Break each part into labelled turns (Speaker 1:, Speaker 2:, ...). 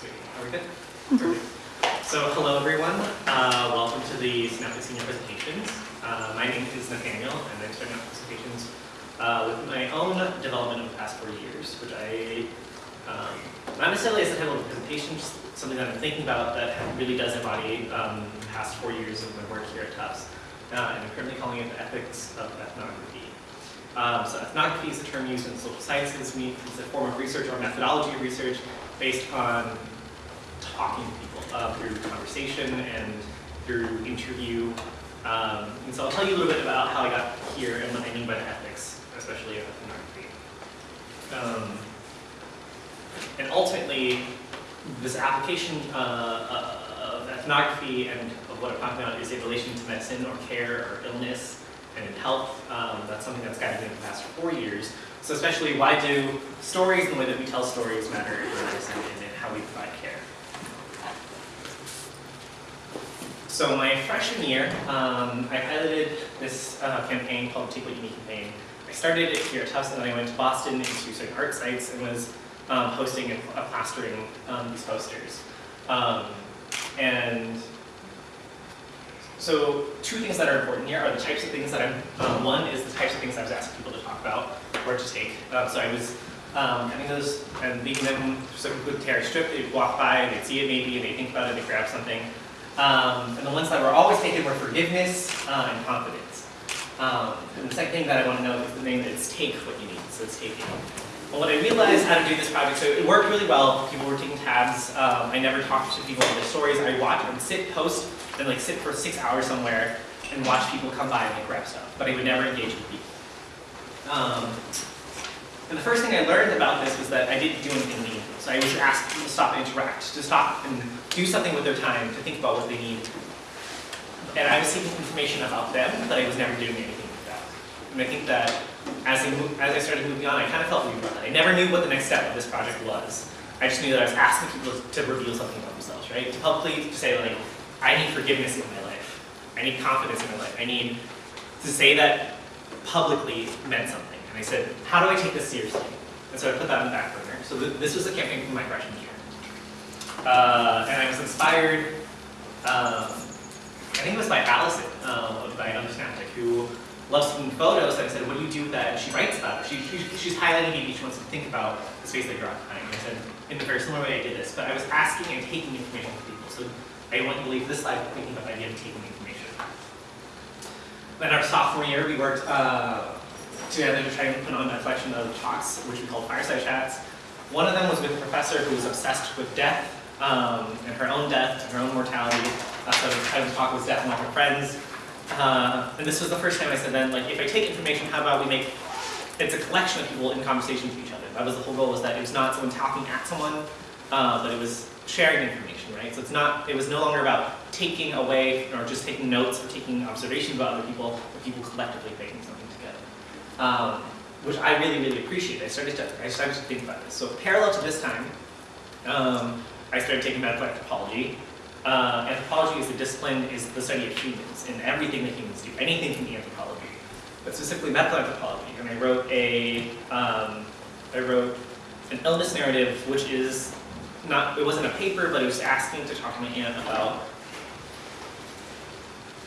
Speaker 1: Are we good? So hello everyone. Uh, welcome to the Synaptic Senior presentations. Uh, my name is Nathaniel and I'm starting out presentations uh, with my own development of the past four years, which I, um, not necessarily as the title of the presentation, just something that I'm thinking about that really does embody um, the past four years of my work here at Tufts. Uh, and I'm currently calling it the ethics of ethnography. Um, so ethnography is a term used in social sciences. It's a form of research or methodology of research based on talking to people uh, through conversation and through interview. Um, and so I'll tell you a little bit about how I got here and what I mean by the ethics, especially of ethnography. Um, and ultimately, this application uh, of ethnography and of what I'm talking about is a relation to medicine or care or illness and in health. Um, that's something that's guided me in the past four years. So especially why do stories and the way that we tell stories matter in and in how we provide care. So my freshman year, um, I piloted this uh, campaign called Take What You Need campaign. I started it here at Tufts and then I went to Boston into certain art sites and was um, hosting and uh, plastering um, these posters. Um, and so two things that are important here are the types of things that I'm, um, one is the types of things I was asking people to about or to take. Uh, so I was um, having those and leaving them, so people would tear strip, they'd walk by, and they'd see it maybe, and they'd think about it, they'd grab something. Um, and the ones that were always taken were forgiveness uh, and confidence. Um, and the second thing that I want to know is the name is take what you need, so it's taking. Well, when I realized how to do this project, so it worked really well. People were taking tabs. Um, I never talked to people on their stories. I watched and sit, post, and like sit for six hours somewhere and watch people come by and like grab stuff. But I would never engage with people. Um, and the first thing I learned about this was that I didn't do anything meaningful. So I was asked to stop interact, to stop and do something with their time, to think about what they need. And I was seeking information about them, but I was never doing anything with that. And I think that as I, as I started moving on, I kind of felt weird. I never knew what the next step of this project was. I just knew that I was asking people to reveal something about themselves, right? To publicly to say like, I need forgiveness in my life. I need confidence in my life. I need to say that publicly meant something. And I said, how do I take this seriously? And so I put that on the back burner. So th this was a campaign from my freshman year. Uh, and I was inspired, um, I think it was by Allison, uh, by Undersnaptic, who loves taking photos. And I said, what do you do with that? And she writes about it. She, she, she's highlighting maybe she wants to think about the space that you're occupying. And I said, in the very similar way I did this, but I was asking and taking information from people. So I want to leave this slide thinking about the idea of taking information. Then our sophomore year, we worked uh, together to try and put on a collection of talks, which we called Fireside Chats. One of them was with a professor who was obsessed with death, um, and her own death, and her own mortality. Uh, so title of the talk was Death Among Her Friends. Uh, and this was the first time I said then, like, if I take information, how about we make, it's a collection of people in conversation with each other. That was the whole goal, was that it was not someone talking at someone, uh, but it was sharing information, right? So it's not, it was no longer about taking away, or just taking notes, or taking observations about other people, but people collectively making something together. Um, which I really, really appreciate. I started to, I started to think about this. So parallel to this time, um, I started taking medical anthropology. Uh, anthropology is a discipline, is the study of humans and everything that humans do. Anything can be anthropology, but specifically medical anthropology. And I wrote a, um, I wrote an illness narrative, which is not, it wasn't a paper, but it was asking to talk to my aunt about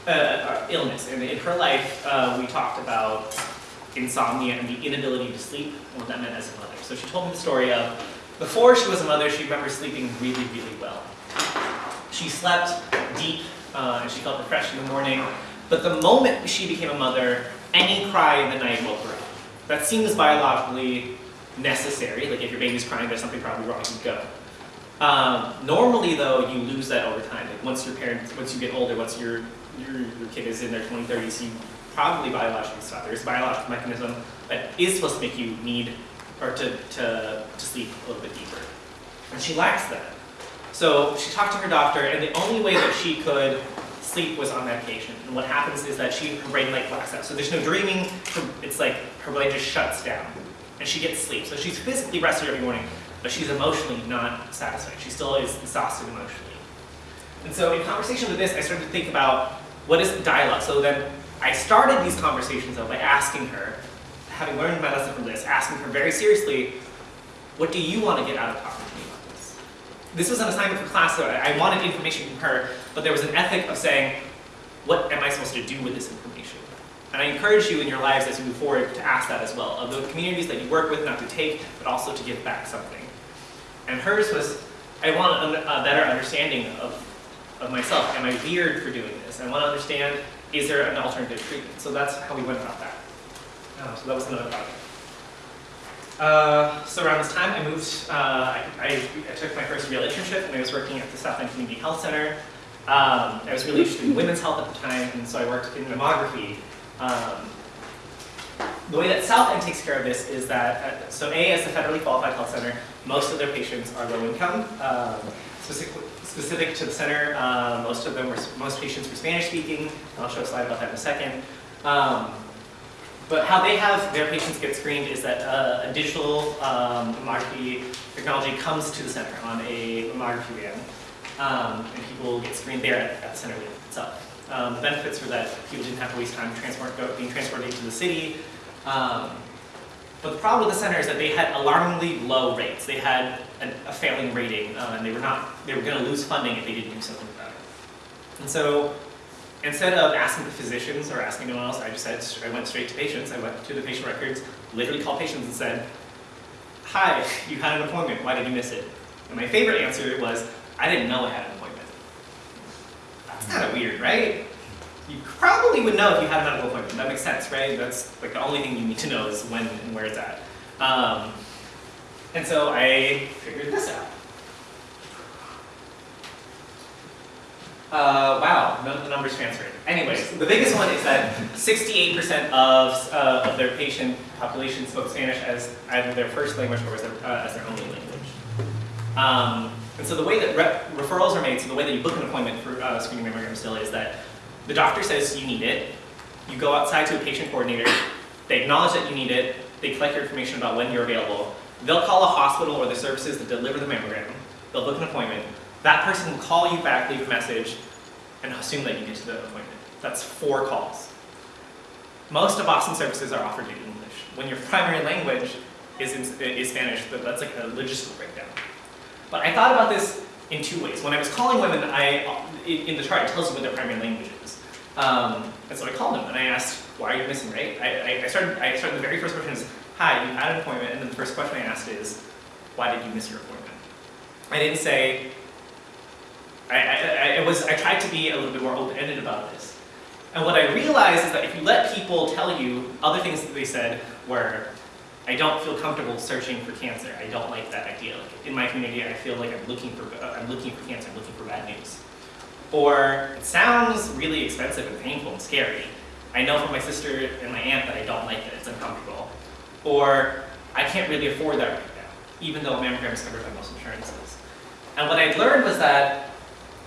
Speaker 1: uh, illness. And in her life, uh, we talked about insomnia and the inability to sleep and what that meant as a mother. So she told me the story of before she was a mother, she remembers sleeping really, really well. She slept deep uh, and she felt refreshed in the morning. But the moment she became a mother, any cry in the night woke her up. That seems biologically necessary. Like if your baby's crying, there's something probably wrong, you go. Um, normally though, you lose that over time. Like once your parents, once you get older, once your, your, your kid is in their 20s, 30s, you probably biologically stop. There's a biological mechanism that is supposed to make you need or to, to, to sleep a little bit deeper. And she lacks that. So she talked to her doctor, and the only way that she could sleep was on medication. And what happens is that she, her brain like blacks out. So there's no dreaming, it's like her brain just shuts down. And she gets sleep. So she's physically rested every morning, but she's emotionally not satisfied. She still is exhausted emotionally. And so in conversation with this, I started to think about what is dialogue. So then I started these conversations though by asking her, having learned my lesson from this, asking her very seriously, what do you want to get out of talking to me about this? this was an assignment for class, so I wanted information from her, but there was an ethic of saying, what am I supposed to do with this information? And I encourage you in your lives as you move forward to ask that as well, of the communities that you work with, not to take, but also to give back something. And hers was, I want a better understanding of, of myself. Am I weird for doing this? I want to understand, is there an alternative treatment? So that's how we went about that. Uh, so that was another project. Uh, so around this time, I moved, uh, I, I, I took my first real internship and I was working at the South End Community Health Center. Um, I was really interested in women's health at the time, and so I worked in mammography. Um, the way that South End takes care of this is that, uh, so A, as a federally qualified health center, most of their patients are low income. Um, specific, specific to the center, uh, most of them were, most patients were Spanish speaking. I'll show a slide about that in a second. Um, but how they have their patients get screened is that uh, a digital um, mammography technology comes to the center on a mammography van, um, and people get screened there at, the center itself. Um, the benefits were that people didn't have to waste time transport, being transported into the city. Um, but the problem with the center is that they had alarmingly low rates. They had an, a failing rating, uh, and they were not they were going to lose funding if they didn't do something about it. And so instead of asking the physicians or asking anyone else, I just said, I went straight to patients. I went to the patient records, literally called patients and said, hi, you had an appointment, why did you miss it? And my favorite answer was, I didn't know I had an appointment. That's kind of weird, right? You probably would know if you had a medical appointment. That makes sense, right? That's like the only thing you need to know is when and where it's at. Um, and so I figured this out. Uh, wow, of the numbers transferred. Anyways, the biggest one is that 68% of, uh, of their patient population spoke Spanish as either their first language or as their, uh, as their only language. Um, and so the way that re referrals are made, so the way that you book an appointment for uh, screening mammogram still is that the doctor says you need it, you go outside to a patient coordinator, they acknowledge that you need it, they collect your information about when you're available, they'll call a hospital or the services that deliver the mammogram, they'll book an appointment, that person will call you back, leave a message, and assume that you get to the appointment. That's four calls. Most of Boston services are offered in English. When your primary language is, in, is Spanish, that's like a logistical breakdown. But I thought about this in two ways. When I was calling women, I, in the chart it tells you what their primary language is. Um, and so I called him and I asked, why are you missing, right? I, I, started, I started, the very first question is, hi, you had an appointment, and then the first question I asked is, why did you miss your appointment? I didn't say, I, I, I, was, I tried to be a little bit more open-ended about this. And what I realized is that if you let people tell you, other things that they said were, I don't feel comfortable searching for cancer. I don't like that idea. Like in my community, I feel like I'm looking for, I'm looking for cancer, I'm looking for bad news. Or, it sounds really expensive and painful and scary. I know from my sister and my aunt that I don't like it, it's uncomfortable. Or, I can't really afford that right now, even though mammogram is covered by most insurances. And what I learned was that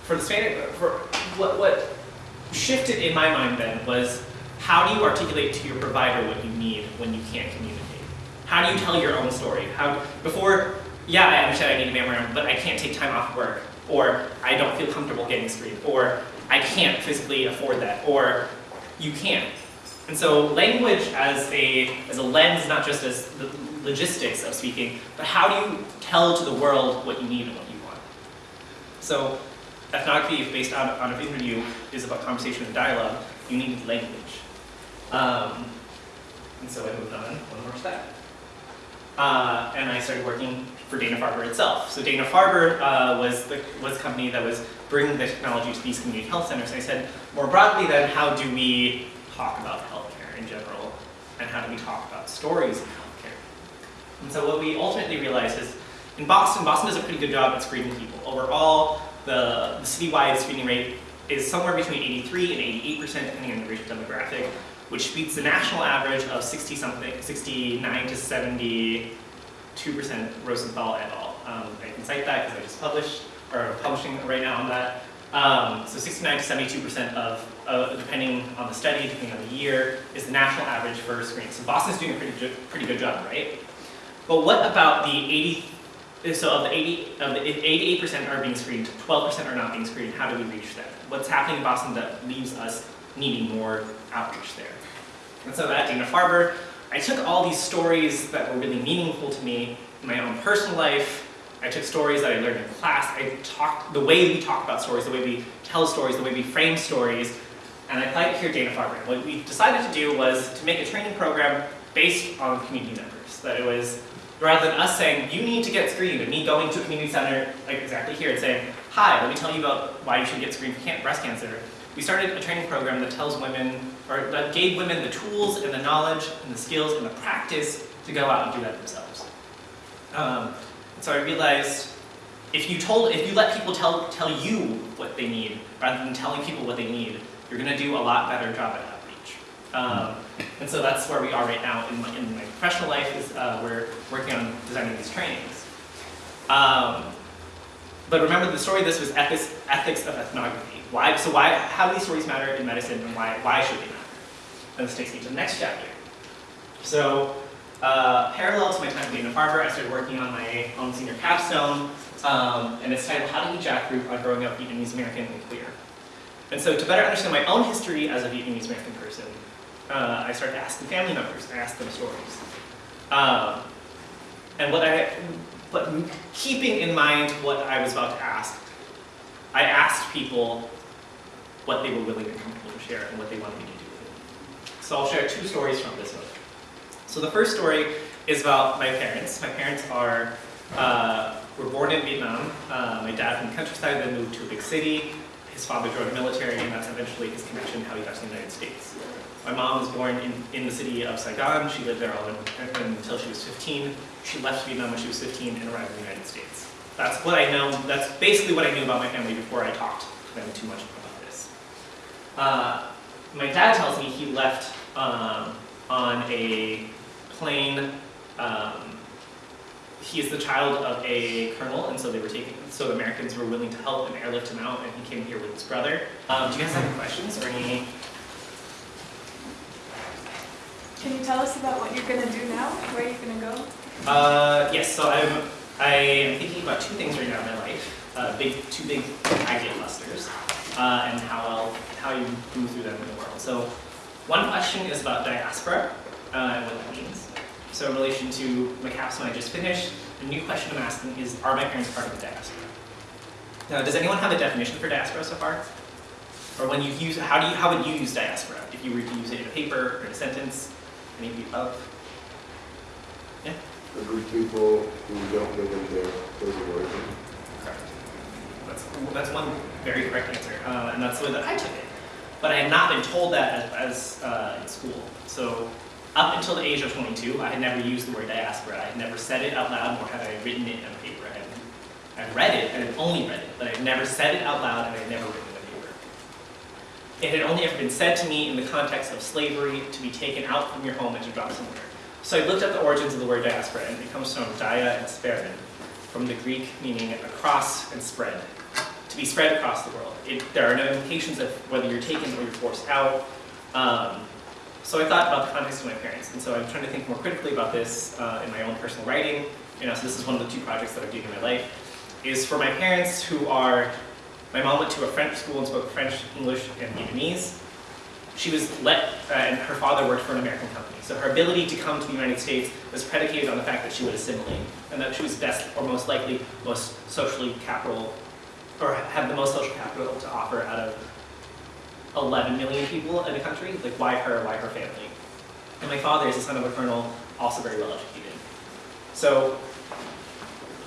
Speaker 1: for the Spanish, for what, what shifted in my mind then was how do you articulate to your provider what you need when you can't communicate? How do you tell your own story? How, before, yeah, I understand I need a mammogram, but I can't take time off work, or I don't feel comfortable getting screened, or I can't physically afford that, or you can't. And so language as a, as a lens, not just as the logistics of speaking, but how do you tell to the world what you need and what you want? So ethnography based on, on an interview is about conversation and dialogue. You need language. Um, and so I moved on one more step. Uh, and I started working for Dana-Farber itself. So Dana-Farber uh, was, the, was company that was bringing the technology to these community health centers. I said, more broadly then, how do we talk about healthcare in general? And how do we talk about stories of healthcare? And so what we ultimately realized is, in Boston, Boston does a pretty good job at screening people. Overall, the, the citywide screening rate is somewhere between 83 and 88% depending on the racial demographic, which beats the national average of 60 something, 69 to 72% Rosenthal et al. Um, I can cite that because I just published, or am publishing right now on that. Um, so 69 to 72% of, uh, depending on the study, depending on the year, is the national average for screening. So Boston's doing a pretty, pretty good job, right? But what about the 80 so of the 80, of the 88% are being screened, 12% are not being screened. How do we reach them? What's happening in Boston that leaves us needing more outreach there? And so at Dana-Farber, I took all these stories that were really meaningful to me in my own personal life, I took stories that I learned in class, I talked, the way we talk about stories, the way we tell stories, the way we frame stories, and I applied here Dana-Farber. What we decided to do was to make a training program based on community members. That it was, rather than us saying, you need to get screened, and me going to a community center, like exactly here, and saying, hi, let me tell you about why you should get screened for breast cancer. We started a training program that tells women, or that gave women the tools and the knowledge and the skills and the practice to go out and do that themselves. Um, so I realized if you told, if you let people tell, tell you what they need, rather than telling people what they need, you're going to do a lot better job at outreach. Um, and so that's where we are right now in my, in my professional life is uh, we're working on designing these trainings. Um, but remember the story this was ethics, ethics of ethnography. Why, so why, how do these stories matter in medicine and why, why should they matter? And this takes me to the next chapter. So uh, parallel to my time at Dana-Farber, I started working on my own senior capstone, um, and it's titled How to Eat Jackfruit on Growing Up Vietnamese American and Queer. And so to better understand my own history as a Vietnamese American person, uh, I started asking family members, I asked them stories. Um, and what I, but keeping in mind what I was about to ask, I asked people what they were willing to share and what they wanted me to do with it. So I'll share two stories from this book. So the first story is about my parents. My parents are, uh, were born in Vietnam. Uh, my dad from the countryside then moved to a big city. His father joined the military and that's eventually his connection to how he got to the United States. My mom was born in, in the city of Saigon. She lived there all in, until she was 15. She left Vietnam when she was 15 and arrived in the United States. That's what I know, that's basically what I knew about my family before I talked to them too much about. Uh, my dad tells me he left um, on a plane. Um, he is the child of a colonel, and so they were taking, so Americans were willing to help and airlift him out, and he came here with his brother. Um, do you guys have any questions or any?
Speaker 2: Can you tell us about what you're going to do now? Where are you going to go?
Speaker 1: Uh, yes, so I'm, I am thinking about two things right now in my life. Uh, big, two big idea clusters, uh, and how I'll, how you move through them in the world. So one question is about diaspora, uh, and what that means. So in relation to my capstone I just finished, the new question I'm asking is, are my parents part of the diaspora? Now, does anyone have a definition for diaspora so far? Or when you use, how do you, how would you use diaspora? If you were to use it in a paper or in a sentence, any of above? Yeah?
Speaker 3: A group of people who don't live in their place of origin.
Speaker 1: That's, that's one very correct answer, uh, and that's the way that I took it. But I had not been told that as, as uh, in school. So up until the age of 22, I had never used the word diaspora. I had never said it out loud, nor had I written it in a paper. I had, I read it, I had only read it, but I had never said it out loud, and I had never written it in a paper. It had only ever been said to me in the context of slavery, to be taken out from your home and to drop somewhere. So I looked at the origins of the word diaspora, and it comes from dia and sperin, from the Greek meaning across and spread, be spread across the world. It, there are no implications of whether you're taken or you're forced out. Um, so I thought about the context of my parents, and so I'm trying to think more critically about this uh, in my own personal writing. You know, so this is one of the two projects that I'm doing in my life, is for my parents who are, my mom went to a French school and spoke French, English, and Vietnamese. She was let, uh, and her father worked for an American company. So her ability to come to the United States was predicated on the fact that she would assimilate, and that she was best, or most likely, most socially capital, or have the most social capital to offer out of 11 million people in the country, like why her, why her family? And my father is the son of a colonel, also very well educated. So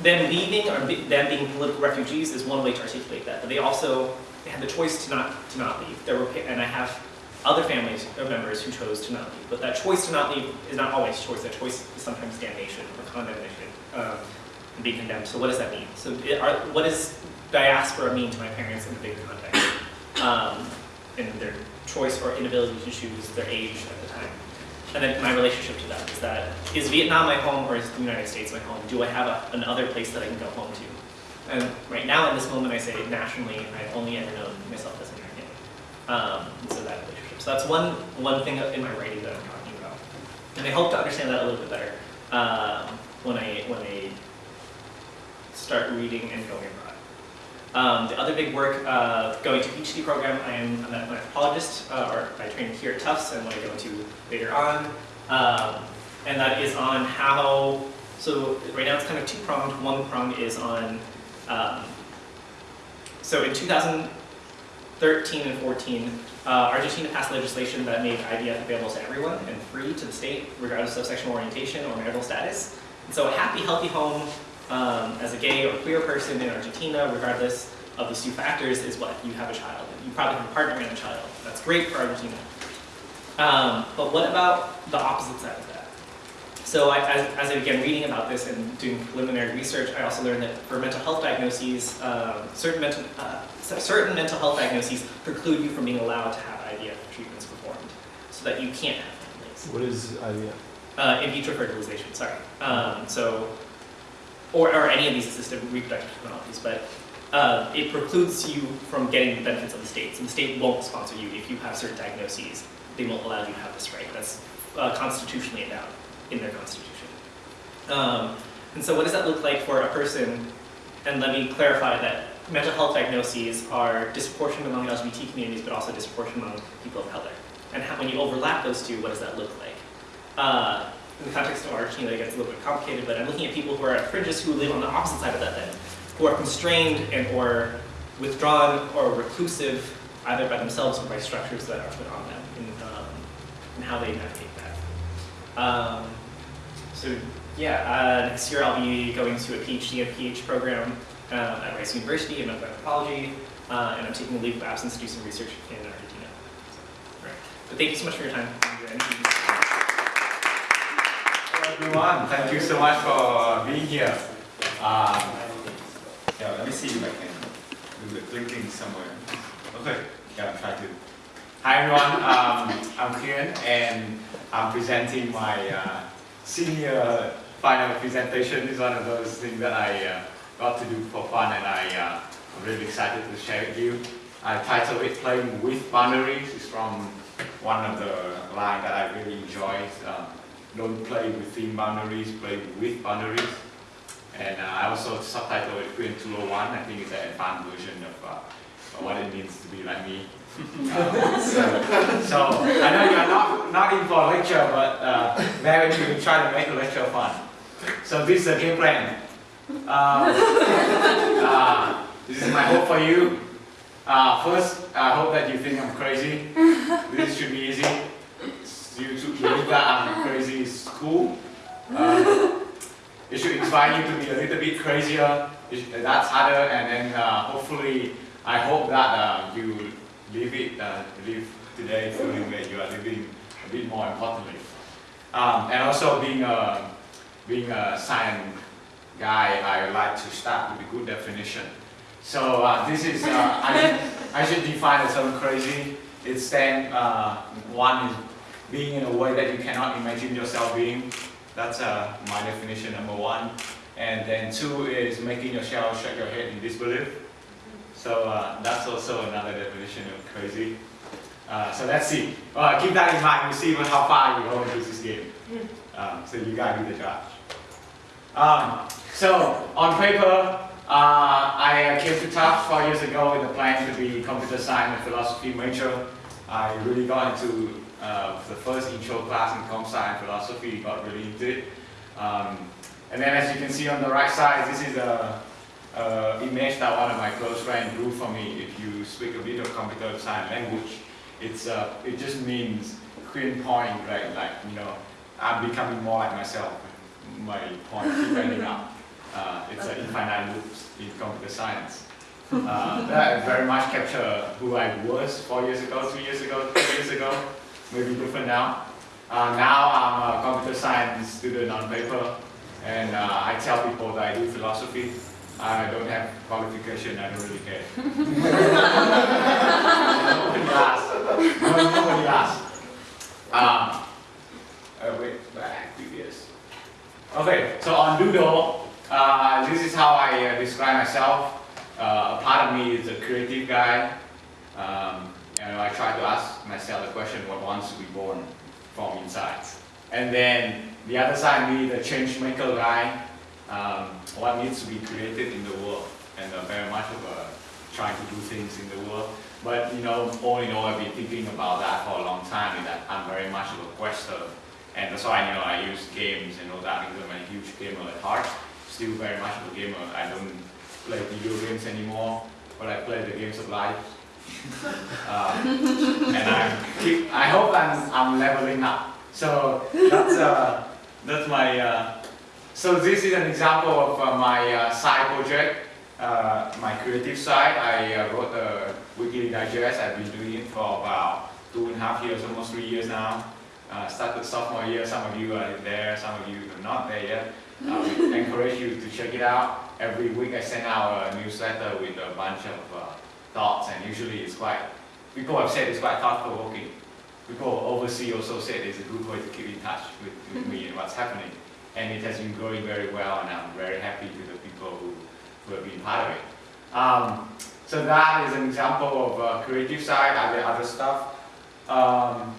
Speaker 1: them leaving or them being political refugees is one way to articulate that, but they also they had the choice to not to not leave. There were and I have other families or members who chose to not leave, but that choice to not leave is not always choice. That choice is sometimes damnation or condemnation um, and being condemned. So what does that mean? So are, what does diaspora mean to my parents in the bigger context? Um, in their choice or inability to choose their age at the time. And then my relationship to that is that, is Vietnam my home or is the United States my home? Do I have a, another place that I can go home to? And right now in this moment I say nationally, I've only ever known myself as American. Um, so that relationship. So that's one, one thing in my writing that I'm talking about. And I hope to understand that a little bit better um, when, I, when I start reading and going abroad. Um, the other big work, uh, going to PhD program, I am an anthropologist, uh, or by training here at Tufts, and what I go into later on. Um, and that is on how So right now it's kind of two pronged. One prong is on, um, so in 2013 and 14, uh, Argentina passed legislation that made IVF available to everyone and free to the state, regardless of sexual orientation or marital status. And so a happy, healthy home um, as a gay or queer person in Argentina, regardless of these two factors, is what you have a child. You probably have a partner and a child. That's great for Argentina. Um, but what about the opposite side of that? So I, as, as I began reading about this and doing preliminary research, I also learned that for mental health diagnoses, um, certain, mental, uh, certain mental health diagnoses preclude you from being allowed to have IVF treatments performed, so that you can't have families.
Speaker 4: What is IVF?
Speaker 1: Uh, in vitro fertilization, sorry. Um, so, or, or any of these assisted reproductive technologies, but uh, it precludes you from getting the benefits of the state. So the state won't sponsor you if you have certain diagnoses. They won't allow you to have this right. That's uh, constitutionally endowed in their constitution. Um, and so what does that look like for a person? And let me clarify that mental health diagnoses are disproportionate among LGBT communities, but also disproportionate among people of color. And how, when you overlap those two, what does that look like? Uh, in the context of Argentina, it gets a little bit complicated, but I'm looking at people who are at fringes who live on the opposite side of that then, who are constrained and or withdrawn or reclusive either by themselves or by structures that are put on them in, um, in how they navigate that. Um, so yeah, uh, next year I'll be going to a PhD and PH program uh, at Rice University in anthropology, uh, and I'm taking a leave of absence to do some research in Argentina. So, right. But thank you so much for your time.
Speaker 5: Everyone, thank you so much for being here. Um, yeah, let me see if I can do the clicking somewhere. Okay, yeah, I'll try to. Hi everyone, um, I'm Kiran and I'm presenting my uh, senior final presentation. It's one of those things that I uh, got to do for fun and I, uh, I'm really excited to share with you. I titled it Playing with Boundaries. It's from one of the lines that I really enjoy. Um, don't play within boundaries, play with boundaries. And uh, I also subtitled it Queen 201. I think it's an advanced version of uh, what it means to be like me. Uh, so, so, I know you're not, not in for a lecture, but uh, maybe you can try to make a lecture fun. So this is the game plan. Uh, uh, this is my hope for you. Uh, first, I hope that you think I'm crazy. This should be easy. You believe that I'm crazy is cool. Uh, it should inspire you to be a little bit crazier. It- That's harder, and then uh, hopefully, I hope that uh, you live it, uh, live today feeling that you are living a bit more importantly. Um, and also being a being a science guy, I like to start with a good definition. So uh, this is, uh, I, should, I should define the term crazy. It's stands, uh, one is being in a way that you cannot imagine yourself being. That's uh, my definition, number one. And then two is making yourself shake your head in disbelief. So uh, that's also another definition of crazy. Uh, so let's see. Uh, keep that in mind. We'll see how far you go into this game. Um, so you gotta be the judge. Um, so on paper, uh, I came to Tufts four years ago with a plan to be computer science and philosophy major. I really got into uh, the first intro class in comp science philosophy, got really into it. Um, and then as you can see on the right side, this is a, a image that one of my close friends drew for me. If you speak a bit of computer science language, it's, uh, it just means queen point, right? Like, you know, I'm becoming more like myself. My point keep ending up. Uh, it's an infinite loops in computer science. Uh, that very much capture who I was four years ago, three years ago, two years ago, maybe different now. Uh, now I'm a computer science student on paper, and uh, I tell people that I do philosophy. I don't have qualification, I don't really care. nobody. No, nobody asked. Um, uh, wait, back this. Okay, so on Doodle, uh, this is how I uh, describe myself. Uh, a part of me is a creative guy. Um, and I try to ask myself the question, what wants to be born from inside? And then the other side, me, the change maker guy, um, what needs to be created in the world. And uh, very much of trying to do things in the world. But you know, all in all, I've been thinking about that for a long time, in that I'm very much of a quester And that's why, you know, I use games and all that because I'm a huge gamer at heart. Still very much of a gamer. I don't play video games anymore, but I play the games of life. Uh, and I keep, I hope I'm, I'm leveling up. So that's, uh, that's my, uh, so this is an example of uh, my uh, side project, uh, my creative side. I uh, wrote a weekly digest. I've been doing it for about two and a half years, almost three years now. Uh, started sophomore year, some of you are there, some of you are not there yet. I encourage you to check it out. Every week I send out a newsletter with a bunch of uh, thoughts and usually it's quite, people have said it's quite thought-provoking. People overseas also said it's a good way to keep in touch with, with me and what's happening. And it has been going very well and I'm very happy to the people who, who have been part of it. Um, so that is an example of uh, creative side, other, other stuff. Um,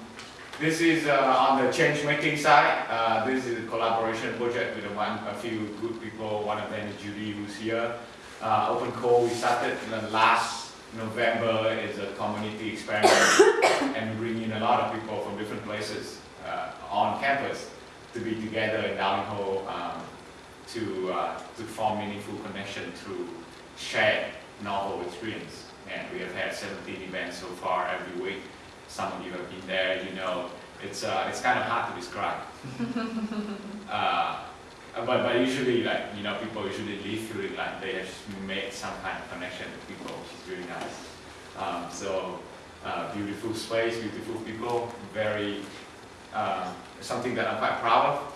Speaker 5: this is uh, on the change making side. Uh, this is a collaboration project with a, one, a few good people. One of them is Judy, who's here. Uh, Open Code, we started the last November is a community experiment and we bring in a lot of people from different places uh, on campus to be together in Dowling Hall um, to, uh, to form meaningful connection through shared novel experience. And we have had 17 events so far every week. Some of you have been there, you know, it's, uh, it's kind of hard to describe. uh, but, but usually, like, you know, people usually leave feeling like they have made some kind of connection with people, which is really nice. Um, so, uh, beautiful space, beautiful people, very, uh, something that I'm quite proud of.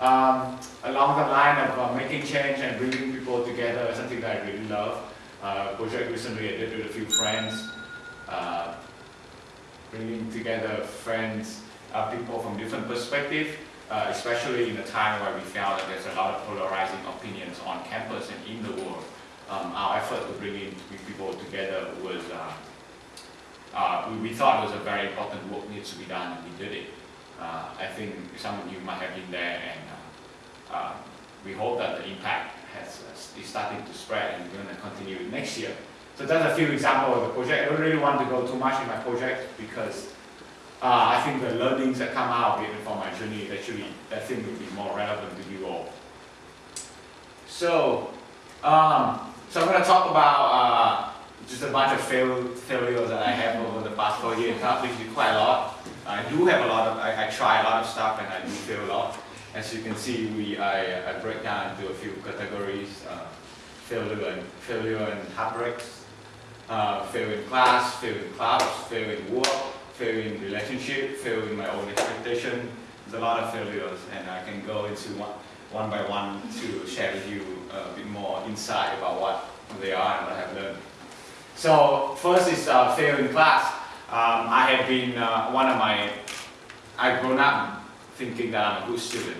Speaker 5: Um, along the line of uh, making change and bringing people together, something that I really love. Uh, project recently I did with a few friends, uh, bringing together friends, people from different perspectives, uh, especially in a time where we found that there's a lot of polarizing opinions on campus and in the world. Um, our effort to bring in people together was, uh, uh, we, we thought it was a very important work needs to be done and we did it. Uh, I think some of you might have been there and uh, uh, we hope that the impact has, is starting to spread and we're going to continue it next year. So that's a few examples of the project. I don't really want to go too much in my project because uh, I think the learnings that come out it from my journey actually, I think will be more relevant to you all. So, um, so I'm going to talk about uh, just a bunch of fail, failures that I have over the past four years, actually quite a lot. I do have a lot of, I, I try a lot of stuff and I do fail a lot. As you can see, we, I, I break down into a few categories, uh, failure and, failure and heartbreaks, uh, fail in class, fail in clubs, fail in work, fail in relationship, failing my own expectation. There's a lot of failures and I can go into one, one by one to share with you a bit more insight about what they are and what I have learned. So first is uh, fail in class. Um, I have been uh, one of my, I've grown up thinking that I'm a good student.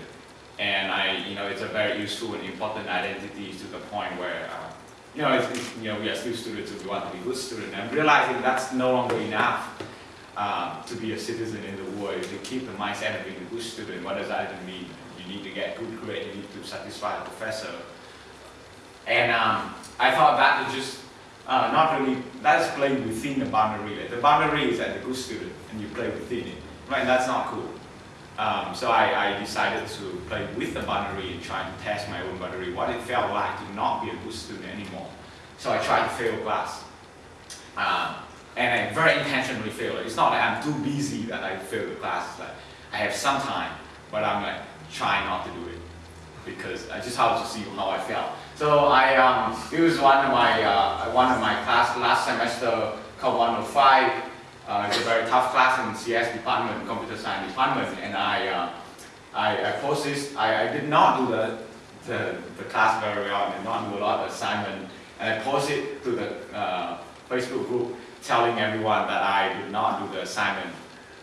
Speaker 5: And I, you know, it's a very useful and important identity to the point where, uh, you know, it's, it's, you know, we are still students we want to be good students. And I'm realizing that's no longer enough um, to be a citizen in the world. You keep the mindset of being a good student, what does that even mean? You need to get good grade, you need to satisfy the professor. And um, I thought that was just uh, not really, that is playing within the boundary. The boundary is at the good student and you play within it. Right, that's not cool. Um, so I, I, decided to play with the boundary and try and test my own boundary, what it felt like to not be a good student anymore. So I tried to fail class. Um, and I very intentionally failed. It's not like I'm too busy that I fail the class. It's like I have some time, but I'm like trying not to do it because I just have to see how I felt. So I, um, it was one of my, uh, one of my class last semester called 105. Uh, it's a very tough class in CS department, computer science department, and I, uh, I, I posted, I, I did not do the, the, the class very well, I did not do a lot of assignment, and I posted to the uh, Facebook group telling everyone that I did not do the assignment,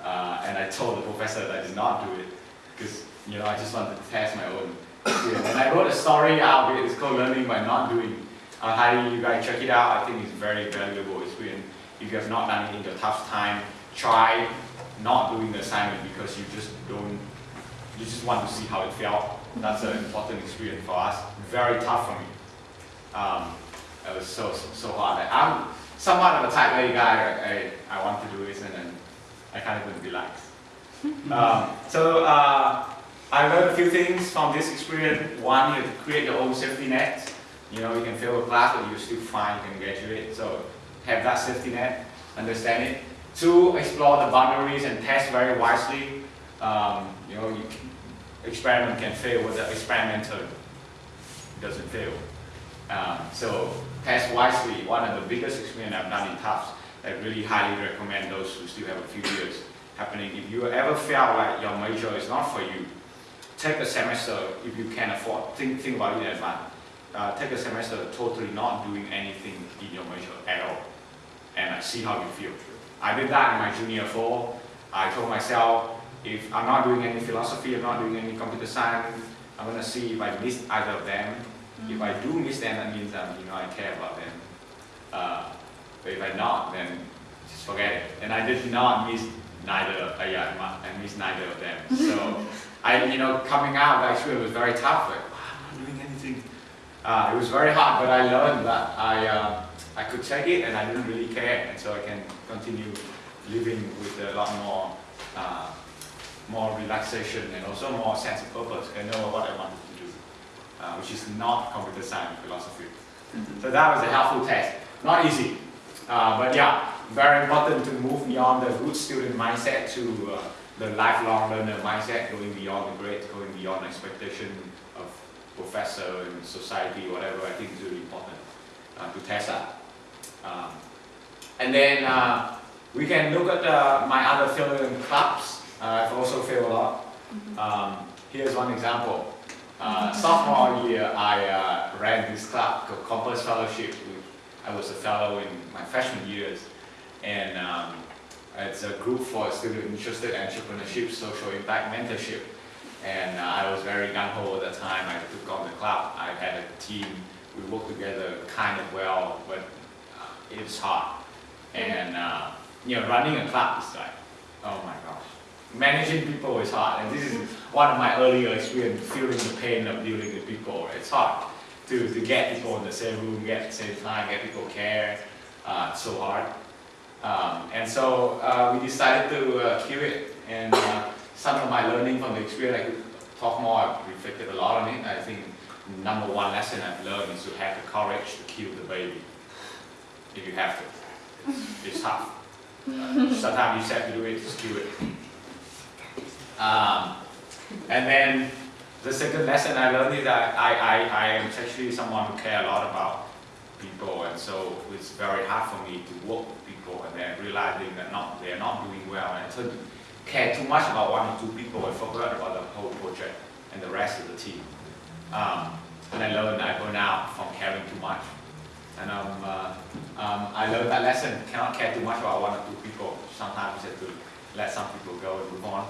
Speaker 5: uh, and I told the professor that I did not do it, because, you know, I just wanted to test my own. And I wrote a story out it, it's called Learning by Not Doing. I highly you guys check it out, I think it's very valuable experience. If you have not done it in the tough time, try not doing the assignment because you just don't, you just want to see how it felt. That's an important experience for us. Very tough for me. Um, it was so, so, so hard. I'm somewhat of a type A guy. I, I, I want to do this and then I kind of couldn't relax. Um, so uh, I learned a few things from this experience. One, you have to create your own safety net. You know, you can fail a class, but you're still fine, you can graduate. So have that safety net, understand it. Two, explore the boundaries and test very wisely. Um, you know, you experiment can fail, but the experimenter doesn't fail. Um, so test wisely. One of the biggest experiments I've done in Tufts. I really highly recommend those who still have a few years happening. If you ever feel like your major is not for you, take a semester if you can afford. Think, think about it in advance. Uh, take a semester totally not doing anything in your major at all, and uh, see how you feel. I did that in my junior four. I told myself, if I'm not doing any philosophy, I'm not doing any computer science, I'm gonna see if I miss either of them. If I do miss them, that means um, you know I care about them. Uh, but if I not, then just forget it. And I did not miss neither. Uh, yeah, I missed neither of them. So I, you know, coming out, that it was very tough. Like, wow, I'm not doing anything. Uh, it was very hard, but I learned that I, uh, I could take it and I didn't really care, and so I can continue living with a lot more, uh, more relaxation and also more sense of purpose. I know what I want to do, uh, which is not computer science philosophy. So that was a helpful test. Not easy, uh, but yeah, very important to move beyond the good student mindset to uh, the lifelong learner mindset, going beyond the grade, going beyond expectation of professor and society, whatever. I think is really important uh, to test that. Um, and then uh, we can look at uh, my other failure clubs. Uh, I've also failed a lot. Um, here's one example. Uh, sophomore year, I uh, ran this club called Compass Fellowship. I was a fellow in my freshman years, and um, it's a group for students interested in entrepreneurship, social impact, mentorship. And uh, I was very gung-ho at the time. I took on the club. I had a team. We worked together kind of well, but uh, it's hard. And uh, you know, running a club is like, oh my gosh. Managing people is hard. And this is one of my earlier experience, feeling the pain of dealing with people. It's hard to, to get people in the same room, get at the same time, get people care. Uh, so hard. Um, and so uh, we decided to uh, kill it. And uh, some of my learning from the experience, I could talk more, I've reflected a lot on it. I think number one lesson I've learned is to have the courage to kill the baby. If you have to. It's tough. Uh, sometimes you have to do it, just kill it. Um, and then the second lesson I learned is that I, I, I am actually someone who care a lot about people and so it's very hard for me to work with people and then realizing that not, they're not doing well and so care too much about one or two people and forgot about the whole project and the rest of the team. Um, and I learned I burn out from caring too much. And um, uh, um, I learned that lesson, cannot care too much about one or two people. Sometimes you have to let some people go and move on.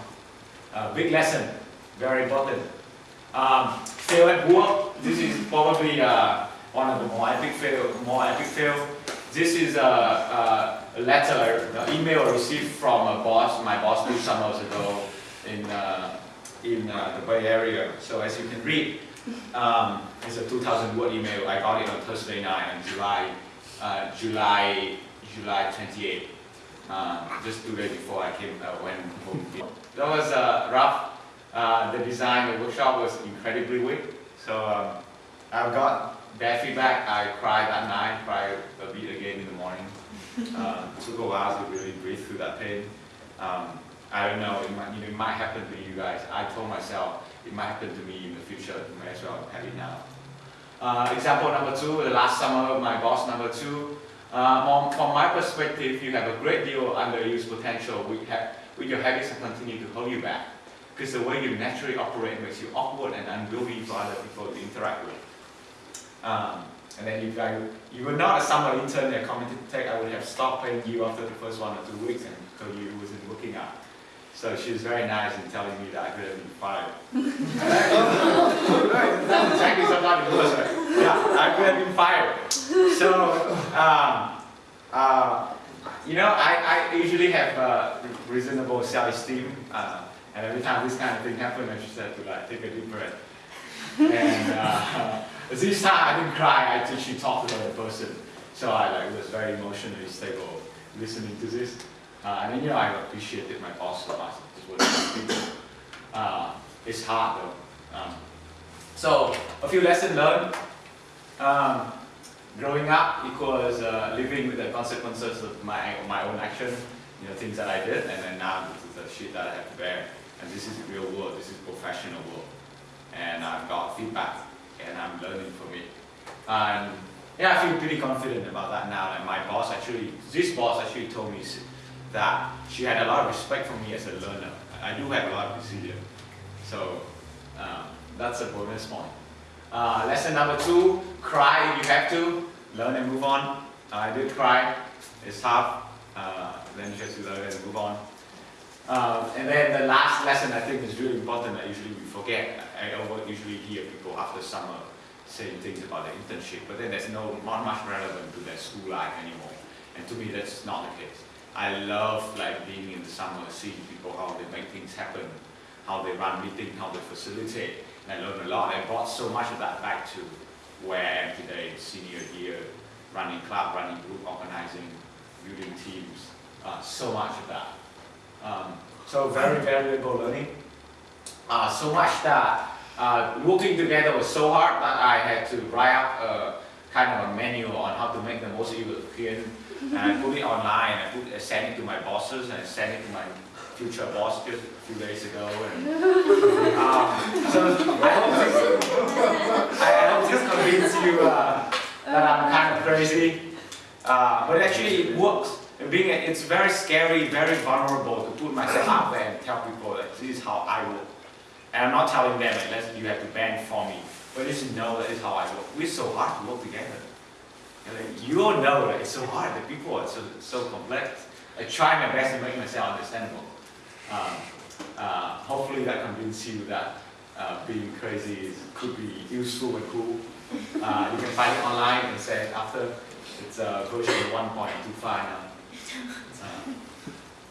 Speaker 5: Uh, big lesson, very important. Um, fail at work, this is probably uh, one of the more epic fail, more epic fail. This is a, a, letter, the email received from a boss, my boss two summers ago in, uh, in uh, the Bay Area. So as you can read, um, it's a 2,000 word email. I got it on Thursday night on July, uh, July, July 28. Uh, just two days before I came, uh, went home. That was uh, rough. Uh, the design, the workshop was incredibly weak. So um, I got bad feedback. I cried that night, cried a bit again in the morning. Uh, took a while to really breathe through that pain. Um, I don't know, it might, you know, it might happen to you guys. I told myself it might happen to me in the future. You may as well have it now. Uh, example number two, the last summer, my boss number two. Uh, from, my perspective, you have a great deal of underused potential with, ha with your habits that continue to hold you back. Because the way you naturally operate makes you awkward and unwieldy for other people to interact with. Um, and then if I, you were not a summer intern at Community Tech, I would have stopped paying you after the first one or two weeks and told you it wasn't working out. So she was very nice in telling me that I could have been fired. That's exactly something it was. Yeah, I could have been fired. So, um, uh, you know, I, I usually have uh, reasonable self-esteem, uh, and every time this kind of thing happened, I just have to like take a deep breath. And uh, this time I didn't cry, I actually talked to the person. So I like was very emotionally stable listening to this. Uh, and then, you know, I appreciated my boss. It's what. Uh, it's hard though. Um, so, a few lessons learned. Um, growing up equals uh, living with the consequences of my, my own action, you know, things that I did, and then now this is the shit that I have to bear. And this is real world, this is professional world. And I've got feedback, and I'm learning from it. And yeah, I feel pretty confident about that now. And my boss actually, this boss actually told me that she had a lot of respect for me as a learner. I do have a lot of resilience. So um, that's a bonus point. Uh, lesson number two, cry if you have to, learn and move on. I did cry, it's tough, uh, then to learn and move on. Um, and then the last lesson I think is really important that usually we forget. I usually hear people after summer saying things about the internship, but then there's no not much relevant to their school life anymore. And to me, that's not the case. I love like being in the summer, seeing people how they make things happen, how they run meetings, how they facilitate. And I learned a lot. I brought so much of that back to where I am today, senior year, running club, running group, organizing, building teams. Uh, so much of that. Um, so very valuable learning. Uh, so much that uh, working together was so hard that I had to write up a kind of a manual on how to make the most European. And I put it online. I put, I sent it to my bosses and I sent it to my future boss just a few days ago. And, um, so I hope this, I hope this convinces you uh, that I'm kind of crazy. Uh, but actually it works. And Being, a- it's very scary, very vulnerable to put myself out there and tell people that this is how I work. And I'm not telling them unless you have to bend for me, but just know that is how I work. We're so hard to work together. And like, you all know that it's so hard. The people are so so complex. I try my best to make myself understandable. Um, uh, hopefully that convinces you that uh, being crazy is, could be useful and cool. Uh, you can find it online and say after it's uh, version 1.25 now.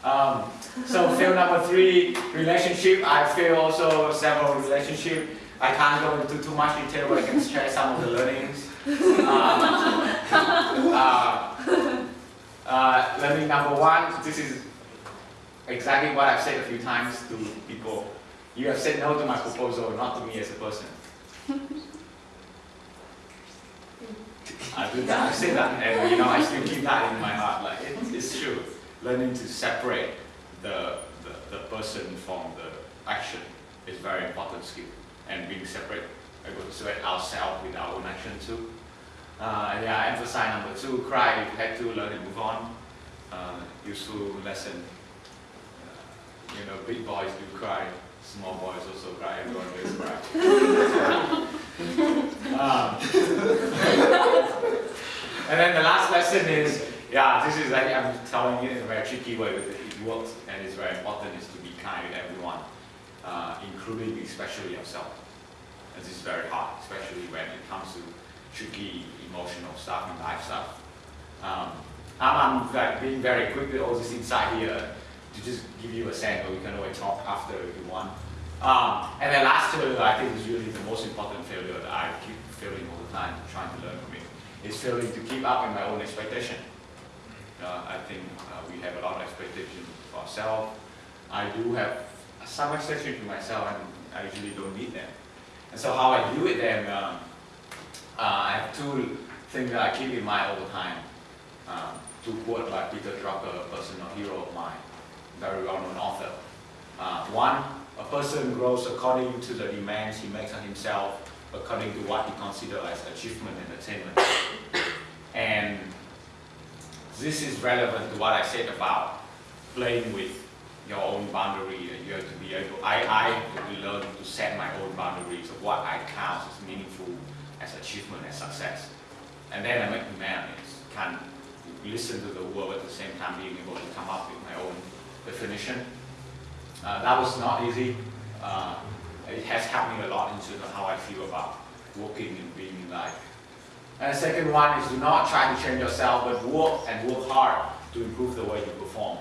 Speaker 5: Uh, um, so fail number three, relationship. I fail also several relationship. I can't go into too much detail, but I can share some of the learnings. Um, uh, uh, learning number one, this is exactly what I've said a few times to people. You have said no to my proposal, not to me as a person. I do that, I say that, and you know, I still keep that in my heart. Like it, it's true. Learning to separate the, the the person from the action is very important skill, and being separate, able to separate ourselves with our own action too. Uh, and yeah, emphasize number two: cry if you had to, learn and move on. Uh, useful lesson. Uh, you know, big boys do cry, small boys also cry. Everyone does cry. um, and then the last lesson is, yeah, this is, I, I'm telling you in a very tricky way, but it works and it's very important, is to be kind with everyone, uh, including especially yourself. And this is very hard, especially when it comes to tricky emotional stuff and life stuff. Um, I'm, like being very quick with all this inside here to just give you a sense, but we can always talk after if you want. Um, and then last failure, I think is really the most important failure that I keep failing all the time, trying to learn from it, is failing to keep up with my own expectation. Uh, I think uh, we have a lot of expectation for ourselves. I do have some expectation to myself, and I usually don't meet them. And so how I deal with them, um, uh, I have two things that I keep in mind all the time. Um, two quotes by Peter Drucker, a personal hero of mine, very well-known author. Uh, one, a person grows according to the demands he makes on himself, according to what he considers as achievement and attainment. And this is relevant to what I said about playing with your own boundary. You have to be able, I, I have to learn to set my own boundaries of what I count as meaningful, as achievement, as success. And then I make the man is can listen to the world at the same time being able to come up with my own definition. Uh, that was not easy. Uh, it has helped me a lot in terms of how I feel about working and being in life. And the second one is do not try to change yourself, but work and work hard to improve the way you perform.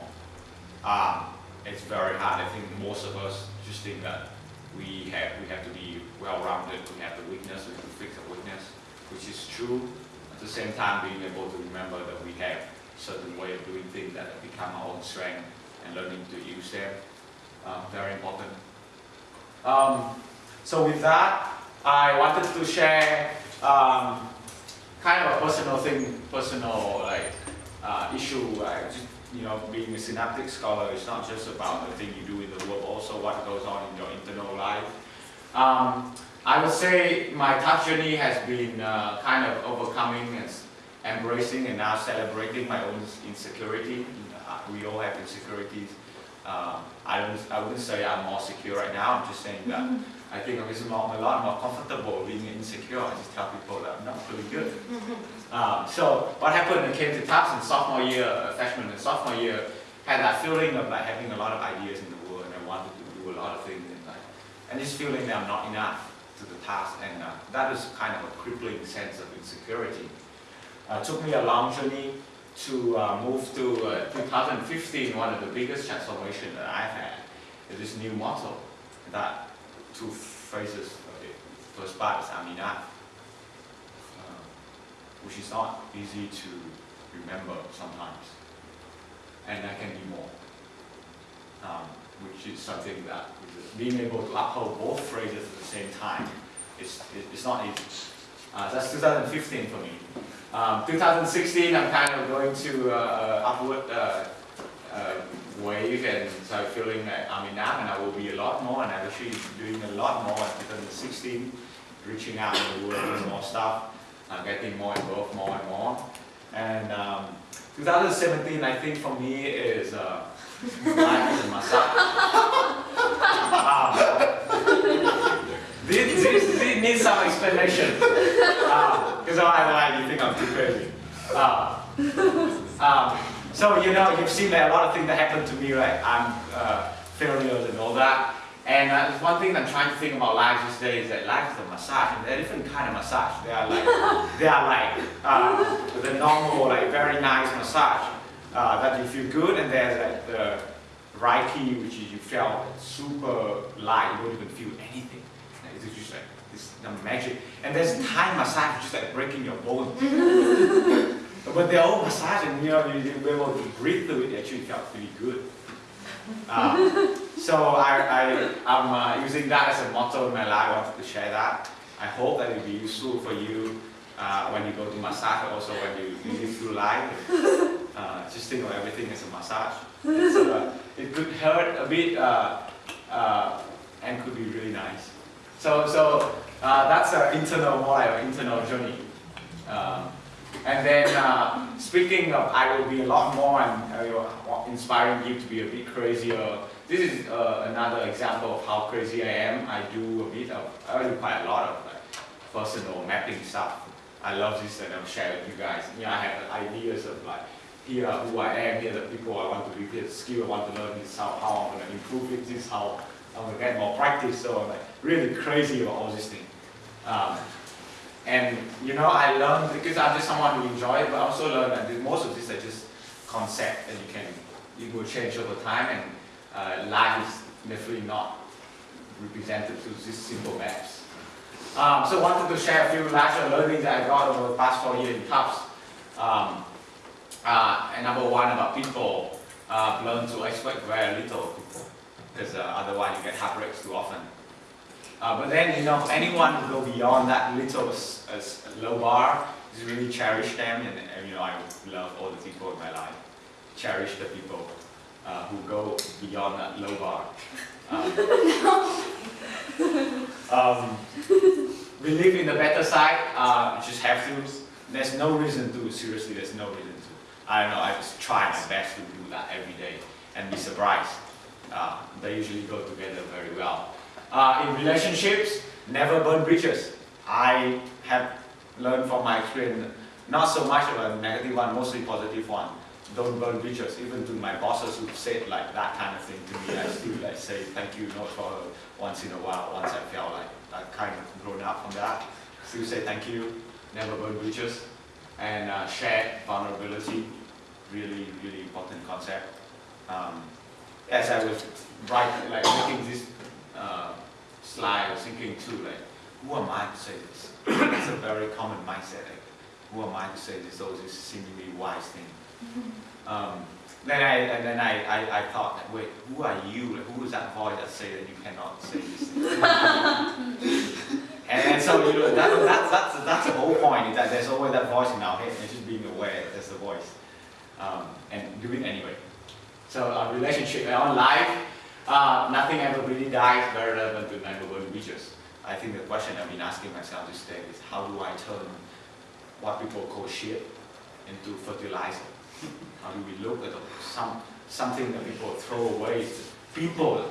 Speaker 5: Um, it's very hard. I think most of us just think that we have we have to be well-rounded. We have the weakness. We have to fix the weakness, which is true. At the same time, being able to remember that we have certain way of doing things that have become our own strength and learning to use them. Um, very important. Um, so with that, I wanted to share um, kind of a personal thing, personal like uh, issue. Like, just, you know, being a synaptic scholar is not just about the thing you do in the world, also what goes on in your internal life. Um, I would say my Tufts journey has been uh, kind of overcoming and embracing and now celebrating my own insecurity. Uh, we all have insecurities. Uh, I, don't, I wouldn't say I'm more secure right now, I'm just saying that I think I'm just more, I'm a lot more comfortable being insecure. I just tell people that I'm not really good. Um, so what happened when I came to Tufts in sophomore year, uh, freshman and sophomore year, had that feeling of like having a lot of ideas in the world and I wanted to do a lot of things and like, and this feeling that I'm not enough and uh, that was kind of a crippling sense of insecurity. Uh, took me a long journey to uh, move to uh, 2015, one of the biggest transformation that I've had is this new motto that two phrases of it. First part is uh, which is not easy to remember sometimes. And I can be more, um, which is something that being able to uphold both phrases at the same time is, is not easy. Uh, that's 2015 for me. Um, 2016, I'm kind of going to uh, uh, upward uh, uh, wave and so feeling that I'm enough and I will be a lot more and I'm actually doing a lot more in 2016, reaching out in the world, doing more stuff, uh, getting more involved more and more. And um, 2017, I think for me is uh, life in massage. Um, this, this, this needs some explanation. Because otherwise you think I'm too crazy. Uh, um, so, you know, you've seen a lot of things that happen to me, like I'm uh, failures and all that. And uh, one thing I'm trying to think about life these days is that life is a massage, and they're different kind of massage. They are like, they are like uh, the normal, like very nice massage uh, that you feel good, and there's like the Reiki, which is you feel super light, you don't even feel anything. It's just like this the magic. And there's Thai massage, which is like breaking your bones. but they're all massage, and you know, you, you're able to breathe through it, it actually felt really good. Uh, so I, I, I'm uh, using that as a motto in my life. I wanted to share that. I hope that it will be useful for you uh, when you go to massage, also when you live through life. Uh, just think of everything as a massage. It's, uh, it could hurt a bit uh, uh, and could be really nice. So, so uh, that's an internal, an internal journey. Um, and then, uh, speaking of, I will be a lot more and know, inspiring you to be a bit crazier. This is uh, another example of how crazy I am. I do a bit of, I do quite a lot of like personal mapping stuff. I love this and I'll share with you guys. Know, I have ideas of like, here who I am, here the people I want to be, here the skill I want to learn, this is how, how I'm going to improve it, this is how I'm to get more practice. So I'm like really crazy about all these things. Um, and you know, I learned because I'm just someone who enjoy it, but I also learned that most of these are just concept and you can, it will change over time and uh, life is definitely not represented through these simple maps. Um, so I wanted to share a few larger learnings that I got over the past four years in Tufts. Um, uh, and number one about people, uh, learn to expect very little people because uh, otherwise you get heartbreaks too often. Uh, but then, you know, anyone who go beyond that little low bar, is really cherish them, and, and, you know, I love all the people in my life. Cherish the people uh, who go beyond that low bar. Um, um, we live in the better side, uh, just have to. There's no reason to, seriously, there's no reason to. I don't know, I just try my best to do that every day and be surprised. Uh, they usually go together very well. Uh, in relationships, never burn bridges. I have learned from my experience, not so much of a negative one, mostly positive one. Don't burn bridges. Even to my bosses who said like that kind of thing to me, I still like say thank you note for once in a while. Once I felt like I kind of grown up from that, still say thank you. Never burn bridges, and uh, share vulnerability. Really, really important concept. Um, as I was writing, like making this uh, slide, I was thinking too, like, who am I to say this? it's a very common mindset. Like, who am I to say this? Oh, this seemingly wise thing. Um, then I and then I, I, I thought, wait, who are you? Like, who is that voice that say that you cannot say this? and, and so you know, that, that, that's that's the whole point is that there's always that voice in our head, and just being aware that there's a voice, um, and do it anyway. So our relationship on life, uh, nothing ever really dies. Very relevant to neighborhood reaches. I think the question I've been asking myself this day is how do I turn what people call shit into fertilizer? How do we look at some something that people throw away, people,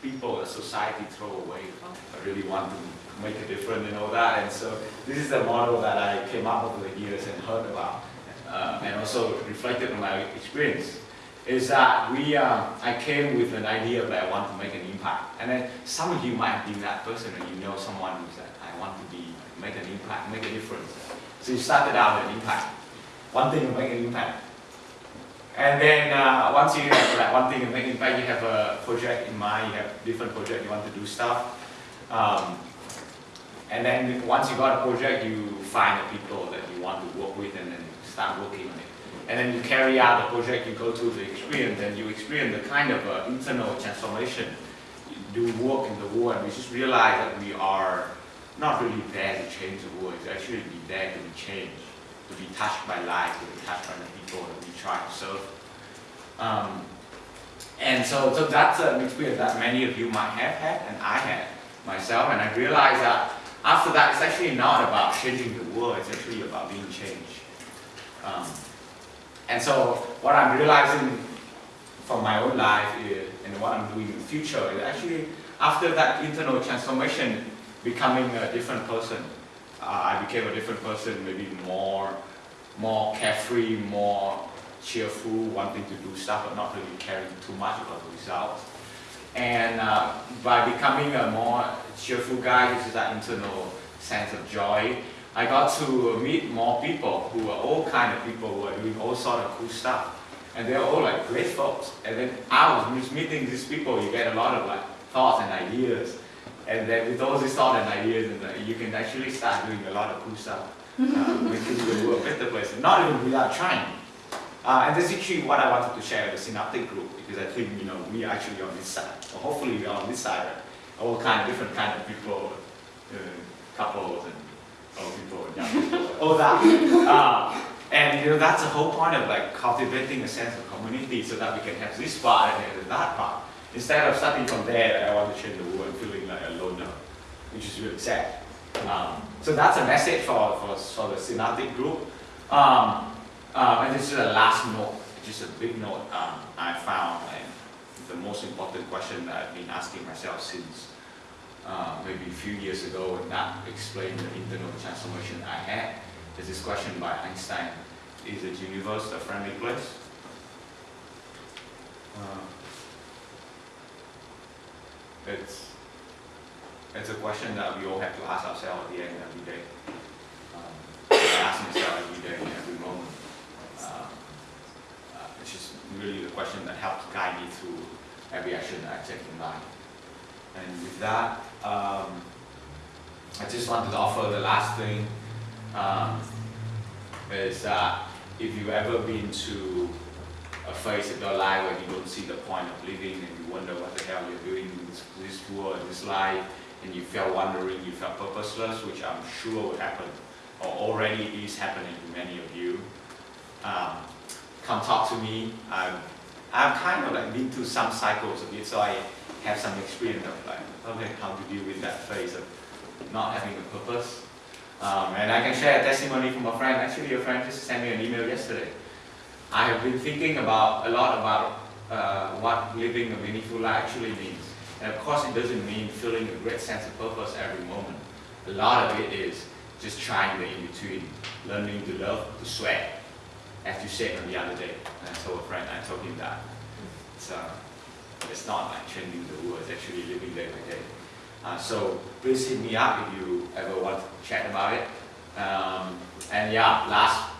Speaker 5: people, a society throw away? I really want to make a difference and all that. And so this is the model that I came up with over the years and heard about, uh, and also reflected on my experience. Is that we, uh, I came with an idea that I want to make an impact, and then some of you might have been that person, or you know someone who said, I want to be make an impact, make a difference. So you started out with an impact, one thing to make an impact. And then uh, once you have that one thing to make an impact, you have a project in mind, you have different project, you want to do stuff. Um, and then once you got a project, you find the people that you want to work with and then start working on it. And then you carry out the project, you go through the experience, and you experience the kind of uh, internal transformation. You do work in the world, and we just realize that we are not really there to change the world, it's actually be there to be changed, to be touched by life, to be touched by the people that we try to serve. Um, and so, so that's an experience that many of you might have had, and I had myself, and I realized that after that, it's actually not about changing the world, it's actually about being changed. Um, and so, what I'm realizing from my own life and what I'm doing in the future is actually, after that internal transformation, becoming a different person. Uh, I became a different person, maybe more, more carefree, more cheerful, wanting to do stuff, but not really caring too much about the results. And uh, by becoming a more cheerful guy, this is that internal sense of joy. I got to meet more people who are all kind of people who are doing all sort of cool stuff. And they're all like great folks. And then I was meeting these people, you get a lot of like thoughts and ideas. And then with all these thoughts and ideas, and you can actually start doing a lot of cool stuff, uh, making the world a better place, not even without trying. Uh, and that's actually what I wanted to share with the Synaptic group, because I think, you know, we are actually on this side, or hopefully we are on this side, all kind of different kind of people, uh, couples and old people people, all that. Uh, and you know, that's the whole point of like cultivating a sense of community so that we can have this part and then that part. Instead of starting from there, like, I want to change the world and feeling like a loner, which is really sad. Um, so that's a message for, for, for the Synaptic group. Um, um, and this is a last note, just a big note um, I found, and the most important question that I've been asking myself since uh, maybe a few years ago, and that explained the internal transformation I had. There's this question by Einstein, is the universe a friendly place? Uh, it's, it's a question that we all have to ask ourselves at the end of every day. Um, ask myself every day, every moment. Uh, uh, it's just really the question that helps guide me through every action that I take in life. And with that, um, I just wanted to offer the last thing um, is that if you've ever been to a phase of your life where you don't see the point of living and you wonder what the hell you're doing in this, this world, this life, and you felt wondering, you felt purposeless, which I'm sure would happen, or already is happening to many of you, um, come talk to me. I've, I've kind of like been through some cycles of it, so I have some experience of like, okay, how to deal with that phase of not having a purpose. Um, and I can share a testimony from a friend. Actually, a friend just sent me an email yesterday. I have been thinking about a lot about uh, what living a meaningful life actually means. And of course, it doesn't mean feeling a great sense of purpose every moment. A lot of it is just trying the in-between, learning to love, to sweat, as you said on the other day. And I told a friend, I told him that. Uh, it's not like changing the world, it's actually living day by day. Uh, so please hit me up if you ever want to chat about it. Um, and yeah, last,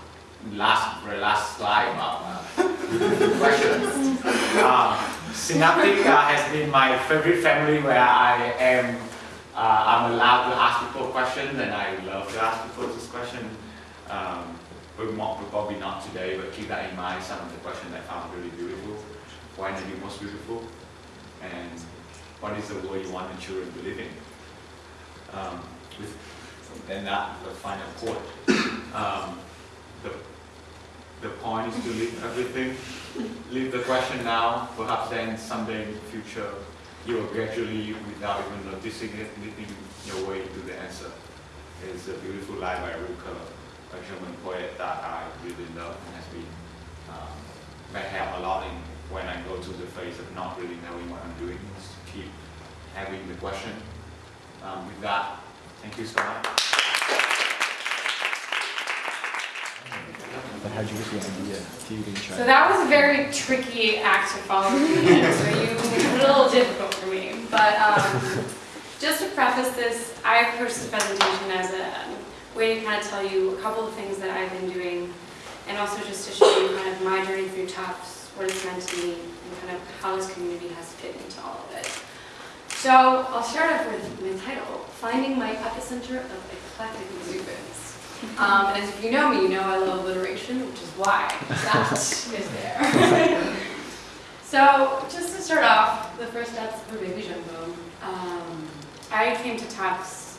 Speaker 5: last, last slide about uh, questions. Um, Synaptic uh, has been my favorite family where I am, uh, I'm allowed to ask people questions and I love to ask people this question. Um, probably not today, but keep that in mind, some of the questions I found really beautiful. Why are you most beautiful? And what is the world you want the children to live in? Um, with, then that, the final quote. Um, the, the point is to leave everything, leave the question now, perhaps then someday in the future, you will gradually, without even noticing it, leading your way to the answer. It's a beautiful line by Rilke, a German poet that I really love and has been, um, may a lot in when I go to the phase of not really knowing what I'm doing, is to keep having the question. Um, with that, thank you so much.
Speaker 4: But how'd you get the idea to even try?
Speaker 6: So that was a very tricky act to follow so you made it a little difficult for me. But um, just to preface this, I approached this presentation as a way to kind of tell you a couple of things that I've been doing, and also just to show you kind of my journey through Tufts, what it's meant to me, and kind of how this community has fit into all of it. So I'll start off with my title, Finding My Epicenter of Eclectic Exuberance. Um, and as if you know me, you know I love alliteration, which is why that is there. so just to start off, the first steps for Baby Jumbo. Um, I came to Tufts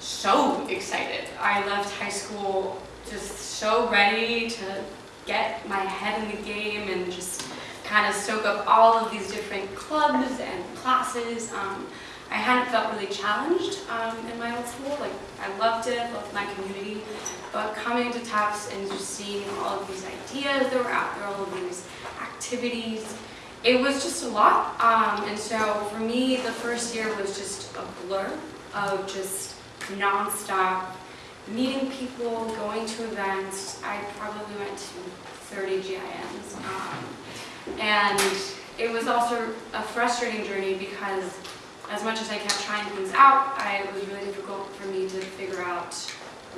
Speaker 6: so excited. I left high school just so ready to get my head in the game and just kind of soak up all of these different clubs and classes. Um, I hadn't felt really challenged um, in my old school. Like I loved it, loved my community, but coming to Tufts and just seeing all of these ideas that were out there, all of these activities, it was just a lot. Um, and so for me, the first year was just a blur of just nonstop meeting people, going to events. I probably went to 30 GIMs. Um, and it was also a frustrating journey because as much as I kept trying things out, I, it was really difficult for me to figure out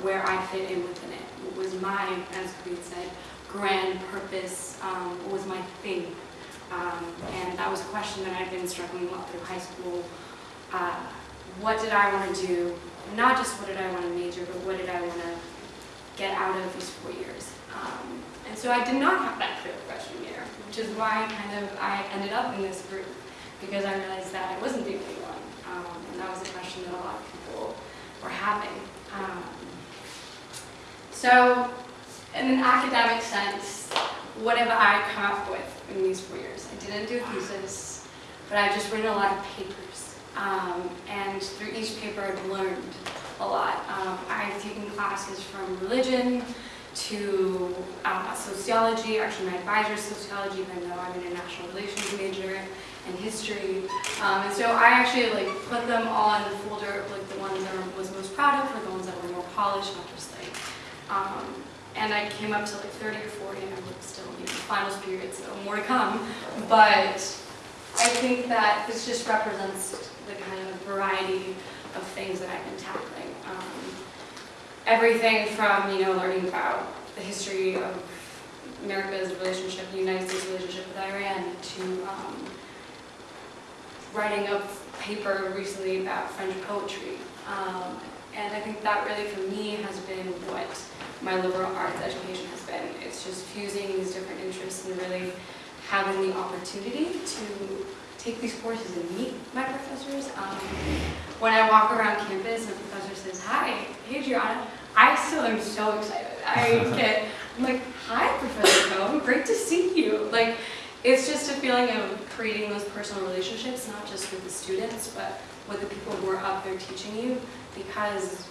Speaker 6: where I fit in within it. What was my, as Creed said, grand purpose, um, was my thing? Um, and that was a question that I'd been struggling with through high school. Uh, what did I want to do? Not just what did I want to major, but what did I want to get out of these four years? Um, and so I did not have that clear freshman year, which is why kind of I ended up in this group because I realized that I wasn't the only one. Um, and that was a question that a lot of people were having. Um, so, in an academic sense, what have I come up with in these four years? I didn't do thesis, but I've just written a lot of papers. Um, and through each paper, I've learned a lot. Um, I've taken classes from religion to uh, sociology. Actually, my advisor is sociology, even though I'm an international relations major and history. Um, and so I actually like put them all in the folder like the ones that I was most proud of, or the ones that were more polished, not just like. Um, and I came up to like 30 or 40, and I'm still in the finals period, so more to come. But I think that this just represents variety of things that I've been tackling. Um, everything from, you know, learning about the history of America's relationship, the United States relationship with Iran, to um, writing a paper recently about French poetry. Um, and I think that really for me has been what my liberal arts education has been. It's just fusing these different interests and really having the opportunity to take these courses and meet my professors. Um, when I walk around campus and a professor says, hi, hey Gianna, I still am so excited. I get, I'm like, hi Professor Cohen, great to see you. Like, it's just a feeling of creating those personal relationships, not just with the students, but with the people who are up there teaching you, because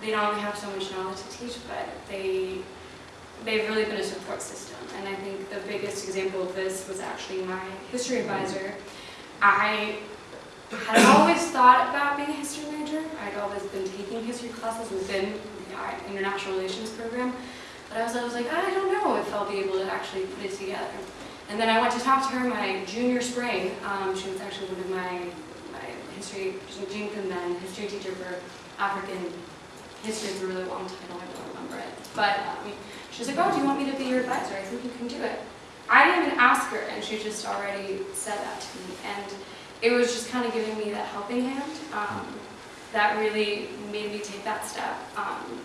Speaker 6: they not only have so much knowledge to teach, but they, they've really been a support system. And I think the biggest example of this was actually my history advisor. I had always thought about being a history major. I'd always been taking history classes within the international relations program. But I was, I was like, I don't know if I'll be able to actually put it together. And then I went to talk to her my junior spring. Um, she was actually one of my, my history, Jean then, history teacher for African history for a really long title, I don't remember it. But um, she was like, oh, do you want me to be your advisor? I think you can do it. I didn't even ask her, and she just already said that to me. And it was just kind of giving me that helping hand um, that really made me take that step. Um,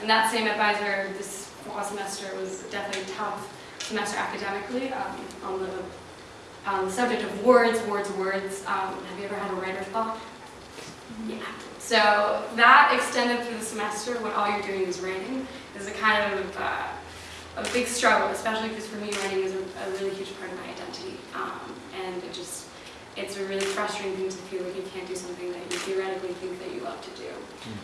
Speaker 6: and that same advisor, this fall semester was definitely a tough semester academically um, on the the subject of words, words, words. Um, have you ever had a writer's block? Yeah. So that extended through the semester when all you're doing is writing is a kind of uh, a big struggle, especially because for me writing is a, a really huge part of my identity. Um, and it just, it's a really frustrating thing to feel like you can't do something that you theoretically think that you love to do.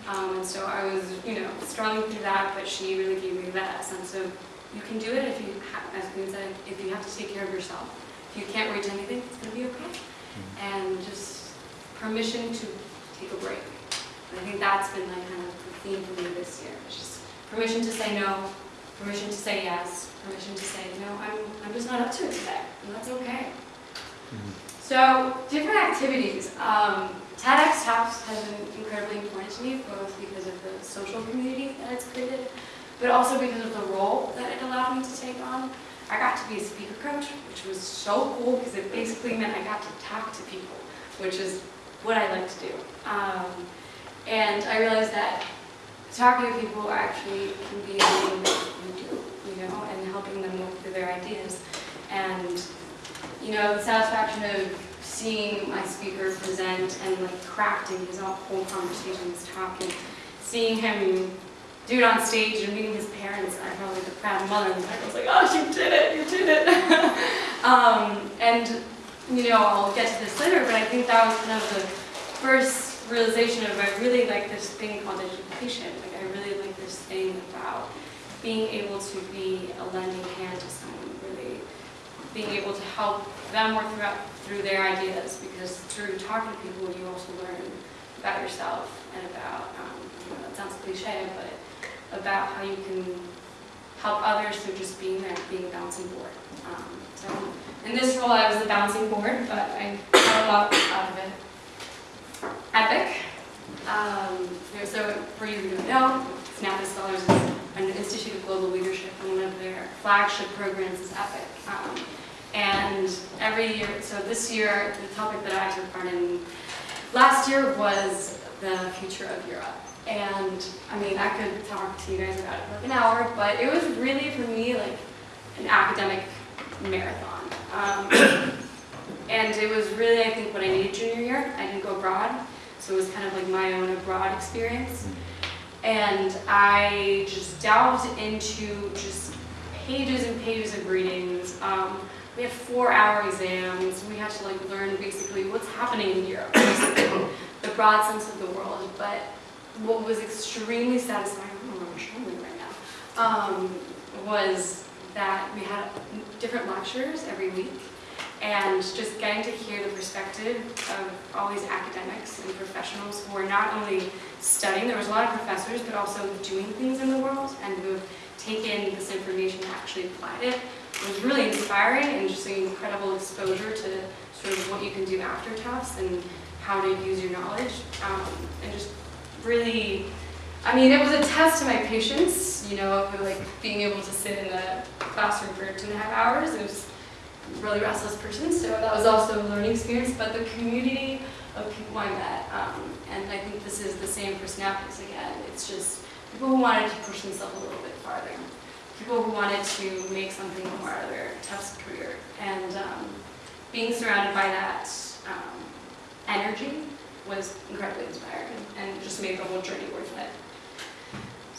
Speaker 6: Um, and so I was, you know, struggling through that, but she really gave me that sense of you can do it if you, ha- as Queen said, if you have to take care of yourself. If you can't reach anything, it's going to be okay. And just permission to take a break. And I think that's been like kind of the theme for me this year. It's just permission to say no, permission to say yes, permission to say, no, I'm, I'm just not up to it today, and that's okay. So, different activities. Um, TEDx Talks has been incredibly important to me, both because of the social community that it's created, but also because of the role that it allowed me to take on. I got to be a speaker coach, which was so cool because it basically meant I got to talk to people, which is what I like to do. Um, and I realized that talking to people actually can be a thing that you do, you know, and helping them work through their ideas. And, you know, the satisfaction of seeing my speaker present and like crafting his whole conversation, his talk, and seeing him do it on stage and meeting his parents, I felt like a proud mother, and I was like, oh, you did it, you did it. um, and, you know, I'll get to this later, but I think that was kind of the first realization of I really like this thing called education. Like, I really like this thing about being able to be a lending hand to someone, really being able to help them work through, through their ideas, because through talking to people, you also learn about yourself and about, um, you know, that sounds cliche, but about how you can help others through just being there, being a bouncing board. Um, so in this role, I was the bouncing board, but I got a lot out of it. Epic. Um, so for you who don't know, Snap Scholars is an Institute of Global Leadership, and one of their flagship programs is Epic. Um, and every year, so this year, the topic that I took part in last year was the future of Europe. And I mean, I could talk to you guys about it for like an hour, but it was really for me like an academic marathon. Um, and it was really, I think, what I needed junior year. I didn't go abroad, so it was kind of like my own abroad experience. And I just delved into just pages and pages of readings. Um, we had four-hour exams. We had to like learn basically what's happening in Europe, the broad sense of the world. But what was extremely satisfying, I don't know what showing me right now, um, was that we had different lectures every week and just getting to hear the perspective of all these academics and professionals who are not only studying, there was a lot of professors, but also doing things in the world and who have taken this information and actually applied it. It was really inspiring and just an incredible exposure to sort of what you can do after Tufts and how to use your knowledge um, and just really, I mean, it was a test to my patience, you know, like being able to sit in a classroom for two and a half hours. It was really restless person, so that was also a learning experience, but the community of people I met, um, and I think this is the same for Snappies again, it's just people who wanted to push themselves a little bit farther, people who wanted to make something more of their Tufts career, and um, being surrounded by that um, energy was incredibly inspiring and just made the whole journey worth it.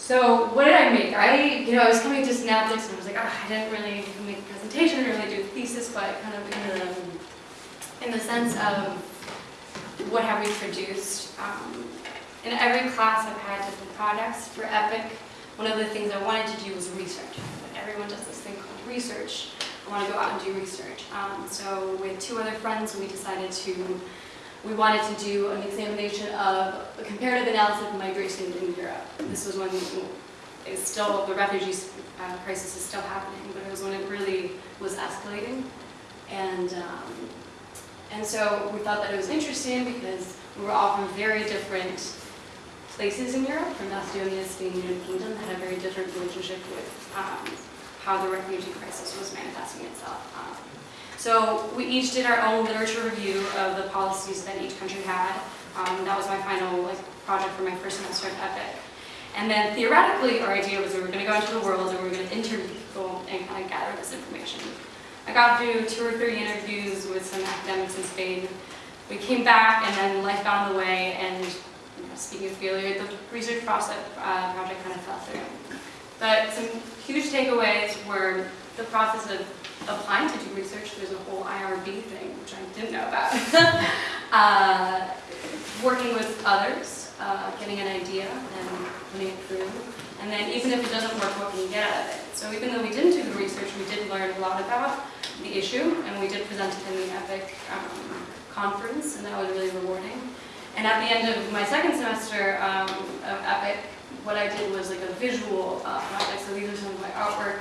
Speaker 6: So what did I make? I, you know, I was coming to Synaptics and I was like, oh, I didn't really make a presentation, didn't really do a thesis, but kind of in the, in the sense of what have we produced. Um, in every class I've had different products. for EPIC. One of the things I wanted to do was research. But everyone does this thing called research. I want to go out and do research. Um, so with two other friends, we decided to we wanted to do an examination of a comparative analysis of migration in Europe. This was when it's still, the refugee uh, crisis is still happening, but it was when it really was escalating. And, um, and so we thought that it was interesting because we were all from very different places in Europe, from Macedonia, Spain, and Kingdom, had a very different relationship with um, how the refugee crisis was manifesting itself. Um, so we each did our own literature review of the policies that each country had. Um, that was my final like, project for my first semester of EPIC. And then theoretically, our idea was we were going to go into the world and we were going to interview people and kind of gather this information. I got through two or three interviews with some academics in Spain. We came back and then life got in the way and you know, speaking of failure, the research process, uh, project kind of fell through. But some huge takeaways were the process of applying to do research. There's a whole IRB thing, which I didn't know about. uh, working with others, uh, getting an idea and putting it through. And then even if it doesn't work, what can you get out of it? So even though we didn't do the research, we did learn a lot about the issue, and we did present it in the EPIC um, conference, and that was really rewarding. And at the end of my second semester um, of EPIC, what I did was like a visual uh, project. So these are some of my artwork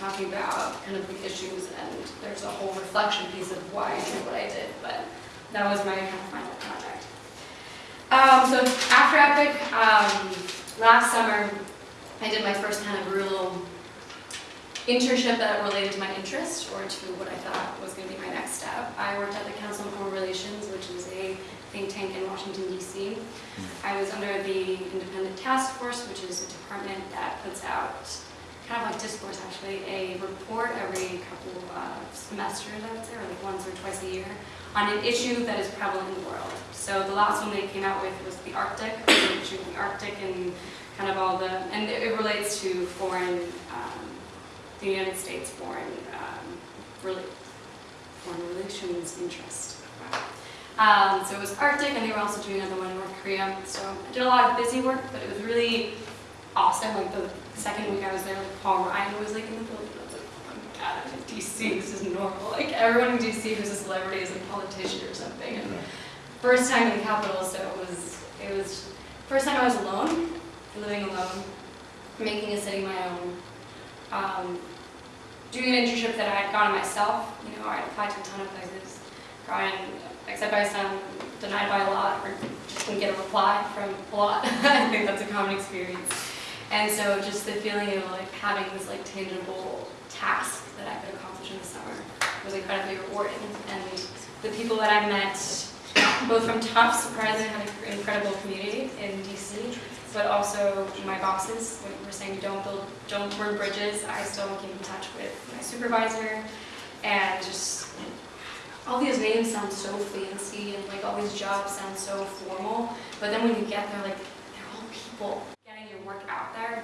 Speaker 6: talking about kind of the issues, and there's a whole reflection piece of why I did what I did. But that was my kind of final project. Um, so after EPIC, um, last summer, I did my first kind of real internship that related to my interest or to what I thought was going to be my next step. I worked at the Council on Foreign Relations, which is a think tank in Washington, D.C. I was under the Independent Task Force, which is a department that puts out, kind of like Discourse actually, a report every couple uh, semesters, I would say, or like once or twice a year, on an issue that is prevalent in the world. So the last one they came out with was the Arctic, the issue of the Arctic and kind of all the, and it relates to foreign, um, the United States foreign, um, really, foreign relations interest. Um, so it was Arctic, and they were also doing another one in North Korea. So I did a lot of busy work, but it was really awesome. Like the second week I was there, like Paul Ryan was like in the building. I was like, oh my god, I'm in DC. This is normal. Like everyone in DC who's a celebrity is a politician or something. And first time in the Capitol, so it was it was first time I was alone, living alone, making a city my own. Um, doing an internship that I had gotten myself. You know, I applied to a ton of places, gotten accepted by some, denied by a lot, or just didn't get a reply from a lot. I think that's a common experience. And so just the feeling of like having this like tangible task that I could accomplish in the summer was incredibly rewarding. And the people that I met, both from Tufts, surprisingly had an incredible community in DC, but also my bosses were saying don't build, don't burn bridges. I still keep in touch with my supervisor and just all these names sound so fancy and like all these jobs sound so formal, but then when you get there, like they're all people work out there,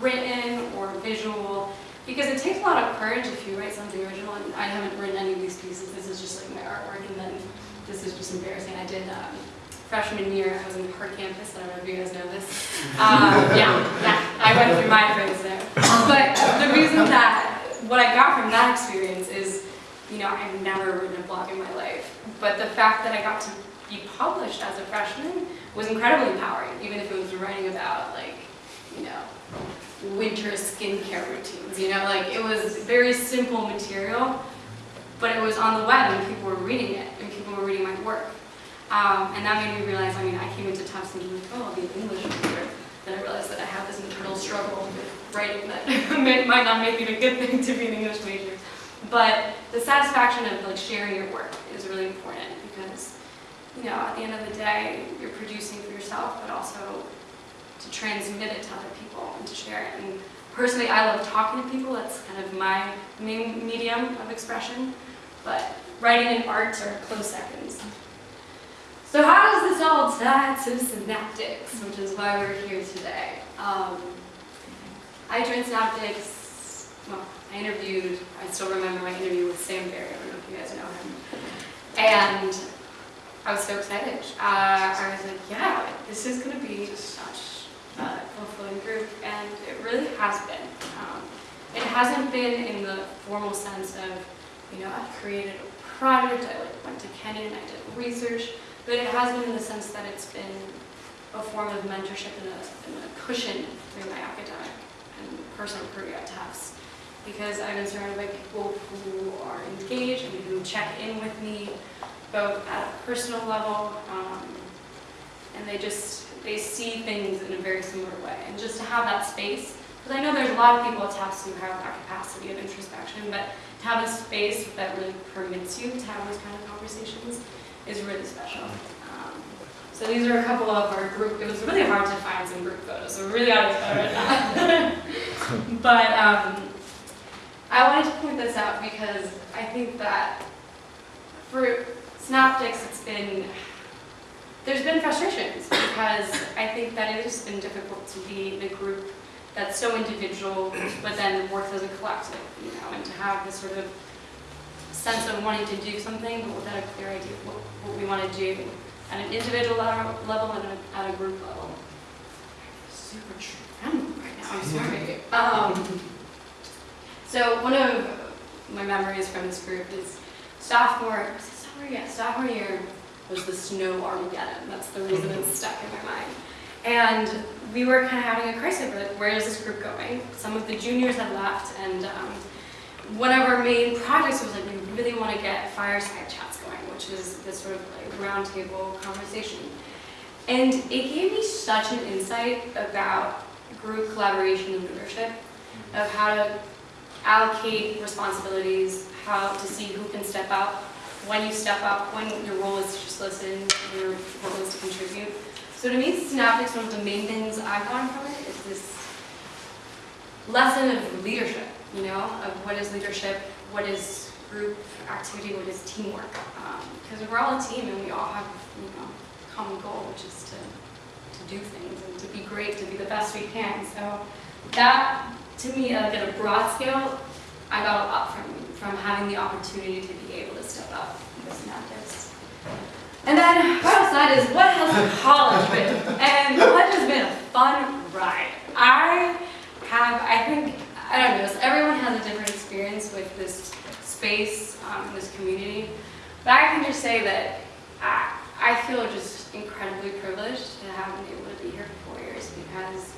Speaker 6: written or visual, because it takes a lot of courage if you write something original. And I haven't written any of these pieces. This is just like my artwork, and then this is just embarrassing. I did um, freshman year. I was in Her Campus. I don't know if you guys know this. Um, yeah, yeah, I went through my phase there. But the reason that what I got from that experience is you know, I've never written a blog in my life. But the fact that I got to be published as a freshman was incredibly empowering, even if it was writing about, like, you know, winter skincare routines, you know, like, it was very simple material, but it was on the web and people were reading it, and people were reading my work. Um, and that made me realize, I mean, I came into thinking, like, oh, I'll be an English major. Then I realized that I have this internal struggle with writing that might not make it a good thing to be an English major. But the satisfaction of like sharing your work is really important because, you know, at the end of the day, you're producing for yourself, but also to transmit it to other people and to share it. And personally, I love talking to people. That's kind of my main medium of expression. But writing and art are close seconds. So how does this all tie to synaptics, which is why we're here today? Um, I joined synaptics, well, I interviewed, I still remember my interview with Sam Barry, I don't know if you guys know him. And I was so excited. Uh, I was like, yeah, this is going to be such a fulfilling group, and it really has been. Um, it hasn't been in the formal sense of, you know, I've created a project, I like went to Kenyon, I did research, but it has been in the sense that it's been a form of mentorship and a, and a cushion through my academic and personal career at Tufts because I've been surrounded by people who are engaged and who check in with me, both at a personal level, um, and they just, they see things in a very similar way. And just to have that space, because I know there's a lot of people at Tufts who have that capacity of introspection, but to have a space that really permits you to have those kind of conversations is really special. Um, so these are a couple of our group, it was really hard to find some group photos, so we're really out of right now. But um, I wanted to point this out because I think that for Synaptics, it's been, there's been frustrations because I think that it has been difficult to be the group that's so individual, but then works as a collective, you know, and to have this sort of sense of wanting to do something, but without a clear idea of what, what we want to do at an individual level level and at a group level. Super trembling right now, I'm sorry. Um, so one of my memories from this group is sophomore, sophomore, yeah, sophomore year was the snow Armageddon. That's the reason it's stuck in my mind. And we were kind of having a crisis over like, where is this group going? Some of the juniors had left, and um, one of our main projects was like we really want to get fireside chats going, which is this sort of like roundtable conversation. And it gave me such an insight about group collaboration and leadership, of how to allocate responsibilities, how to see who can step up, when you step up, when your role is to just listen, your role is to contribute. So to me, Synaptics, one of the main things I've gotten from it is this lesson of leadership, you know, of what is leadership, what is group activity, what is teamwork. Um, because we're all a team and we all have, you know, common goal, which is to, to do things and to be great, to be the best we can. So that, to me, like at a broad scale, I got a lot from, from having the opportunity to be able to up with Synaptics. And then, what outside is what has college been? And college has been a fun ride. I have, I think, I don't know, everyone has a different experience with this space, um, this community. But I can just say that I, I feel just incredibly privileged to have been able to be here for four years because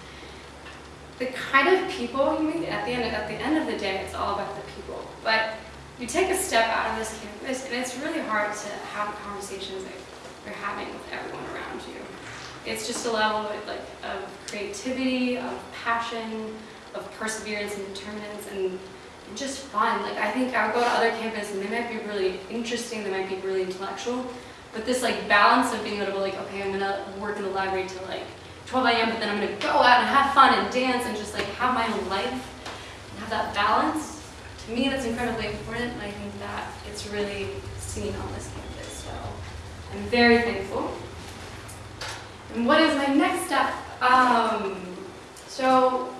Speaker 6: the kind of people you meet at the end at the end of the day, it's all about the people. But you take a step out of this campus, and it's really hard to have conversations that you're having with everyone around you. It's just a level of, like, of creativity, of passion, of perseverance and determinants, and, and just fun. Like, I think I would go to other campuses, and they might be really interesting, they might be really intellectual, but this, like, balance of being able to, like, okay, I'm gonna work in the library till, like, 12 a.m., but then I'm gonna go out and have fun and dance and just, like, have my own life, and have that balance to me, that's incredibly important, and I think that it's really seen on this campus. So I'm very thankful. And what is my next step? Um, so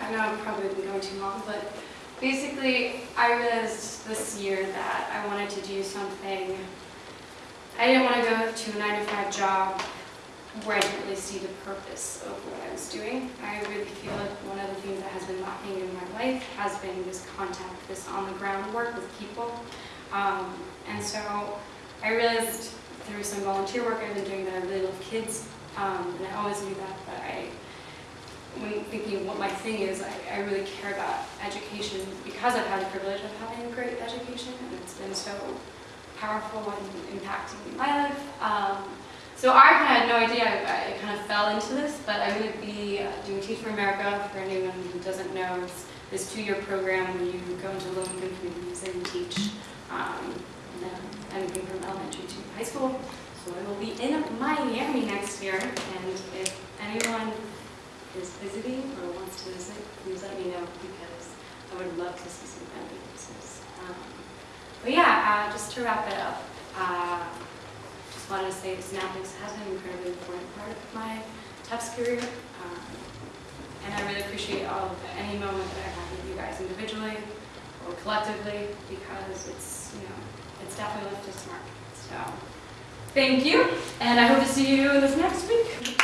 Speaker 6: I know I'm probably been going too long, but basically, I realized this year that I wanted to do something. I didn't want to go to a nine to five job where I didn't really see the purpose of what I was doing. I really feel like one of the things that has been lacking in my life has been this contact, this on-the-ground work with people. Um, and so I realized through some volunteer work I've been doing that I really love kids, um, and I always knew that, but I, when thinking of what my thing is, I, I really care about education because I've had the privilege of having a great education, and it's been so powerful and impacting my life. Um, so I had no idea, I, I kind of fell into this, but I'm going to be uh, doing Teach for America, for anyone who doesn't know. It's this two-year program where you go into low-income communities and teach um, anything from elementary to high school. So I will be in Miami next year, and if anyone is visiting or wants to visit, please let me know, because I would love to see some friendly faces. Um, but yeah, uh, just to wrap it up, uh, just wanted to say Synaptics has been an incredibly important part of my Tufts career. Um, and I really appreciate all of any moment that I have with you guys individually or collectively because it's, you know, it's definitely left us mark. So thank you, and I hope to see you this next week.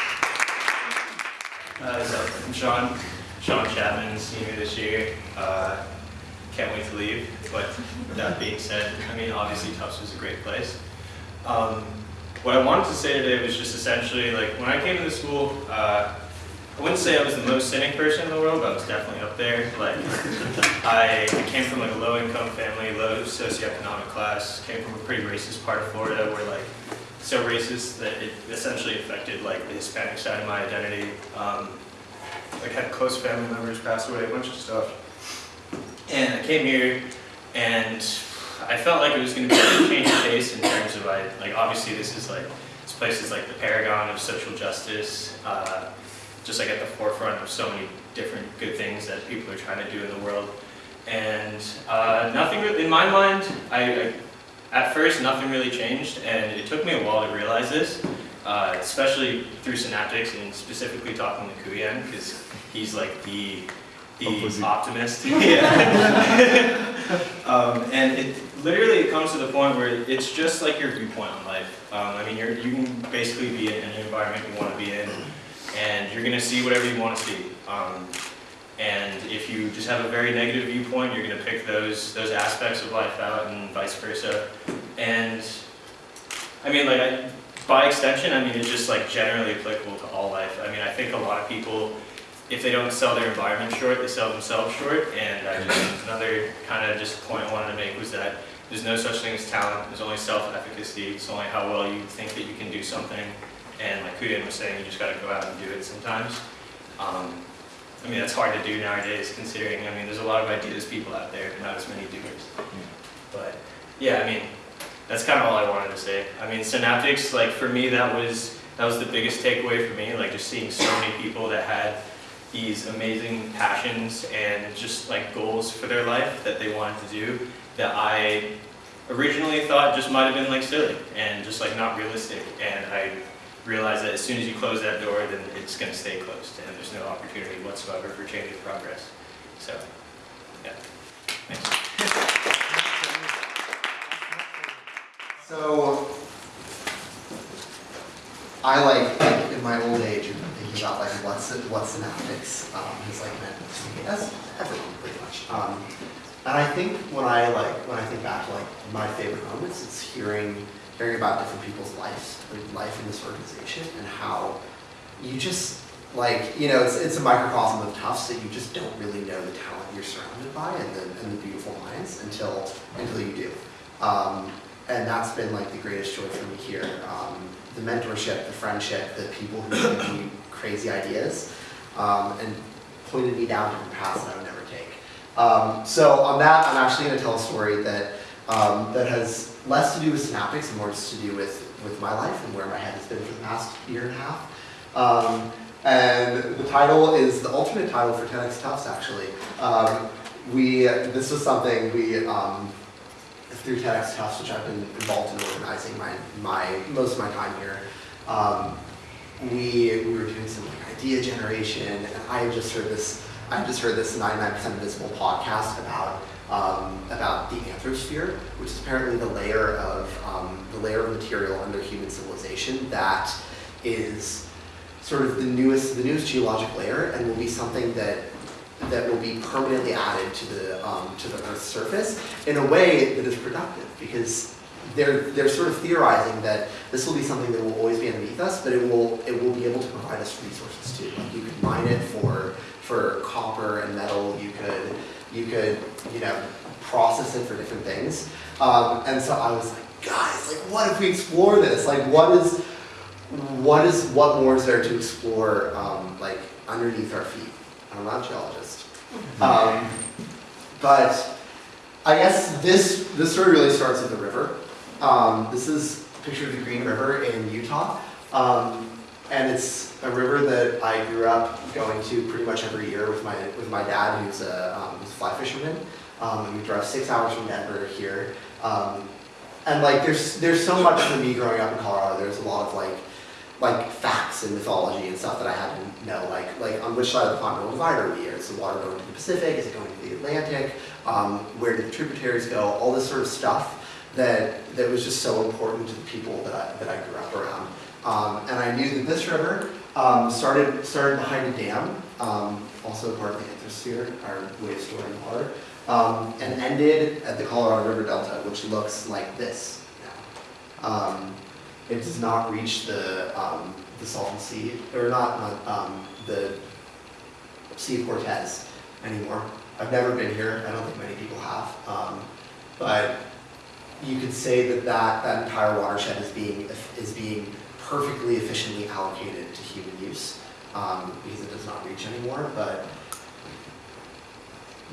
Speaker 7: Uh, so I'm Sean, Sean Chapman, senior this year. Uh, can't wait to leave. But that being said, I mean, obviously Tufts is a great place. Um, what I wanted to say today was just essentially like when I came to the school, uh, I wouldn't say I was the most cynic person in the world, but I was definitely up there. Like I, I came from like a low income family, low socioeconomic class, came from a pretty racist part of Florida where like so racist that it essentially affected like the Hispanic side of my identity. Um, like had close family members pass away, a bunch of stuff. And I came here and I felt like it was going to be a change of pace in terms of I like obviously this is like this place is like the paragon of social justice, uh, just like at the forefront of so many different good things that people are trying to do in the world. And uh, nothing, really, in my mind, I, I, at first nothing really changed, and it took me a while to realize this, uh, especially through Synaptics and specifically talking to Kuyan, because he's like the the optimist. yeah. um, and it literally it comes to the point where it's just like your viewpoint on life. Um, I mean, you can basically be in any environment you want to be in, and you're gonna see whatever you want to see. Um, and if you just have a very negative viewpoint, you're gonna pick those those aspects of life out, and vice versa. And I mean, like I, by extension, I mean it's just like generally applicable to all life. I mean, I think a lot of people if they don't sell their environment short, they sell themselves short. And I just, another kind of just point I wanted to make was that there's no such thing as talent. There's only self-efficacy. It's only how well you think that you can do something. And like Kuyan was saying, you just got to go out and do it sometimes. Um, I mean, that's hard to do nowadays, considering, I mean, there's a lot of ideas people out there, but not as many doers. But yeah, I mean, that's kind of all I wanted to say. I mean, Synaptics, like for me, that was that was the biggest takeaway for me. Like just seeing so many people that had these amazing passions and just like goals for their life that they wanted to do that I originally thought just might have been like silly and just like not realistic. And I realized that as soon as you close that door, then it's going to stay closed and there's no opportunity whatsoever for change or progress. So, yeah. Thanks.
Speaker 8: So, I like, in my old age, thinking about like what's what synaptics um, has like meant to me as everyone pretty much. Um, and I think when I like when I think back to like my favorite moments, it's hearing hearing about different people's lives, life in this organization, and how you just like you know it's it's a microcosm of Tufts that you just don't really know the talent you're surrounded by and the and the beautiful minds until until you do. Um, and that's been like the greatest joy for me here. Um, the mentorship, the friendship, the people who give me crazy ideas, um, and pointed me down different paths that I would. Um, so on that, I'm actually going to tell a story that um, that has less to do with synaptics and more just to do with with my life and where my head has been for the past year and a half. Um, and the title is the alternate title for TEDx Tufts, actually. Um, we this was something we um, through TEDx Tufts, which I've been involved in organizing my, my most of my time here, um, we, we were doing some like idea generation, and I had just heard this I just heard this 99% Invisible podcast about um, about the anthrosphere, which is apparently the layer of um, the layer of material under human civilization that is sort of the newest the newest geologic layer, and will be something that that will be permanently added to the um, to the Earth's surface in a way that is productive because they're they're sort of theorizing that this will be something that will always be underneath us, but it will it will be able to provide us resources too. Like you could mine it for for copper and metal. You could you could you know process it for different things. Um, and so I was like, guys, like what if we explore this? Like what is what is what more is there to explore um, like underneath our feet? I'm not a geologist. Um, but I guess this, this story really starts at the river. Um, this is a picture of the Green River in Utah. Um, and it's a river that I grew up going to pretty much every year with my, with my dad, who's a, um, who's a fly fisherman. Um, and we drove six hours from Denver here. Um, and like, there's, there's so much for me growing up in Colorado. There's a lot of like, like facts and mythology and stuff that I had to know, like like on which side of the continental divide are we? Is the water going to the Pacific? Is it going to the Atlantic? Um, where do the tributaries go? All this sort of stuff that that was just so important to the people that I, that I grew up around. Um, and I knew that this river um, started started behind a dam, um, also part of the anthrosphere, our way of storing water, um, and ended at the Colorado River Delta, which looks like this now. Um, it does not reach the, um, the Salton Sea, or not, not um, the Sea of Cortez anymore. I've never been here, I don't think many people have. But you could say that, that that entire watershed is being, is being perfectly efficiently allocated to human use um, because it does not reach anymore. But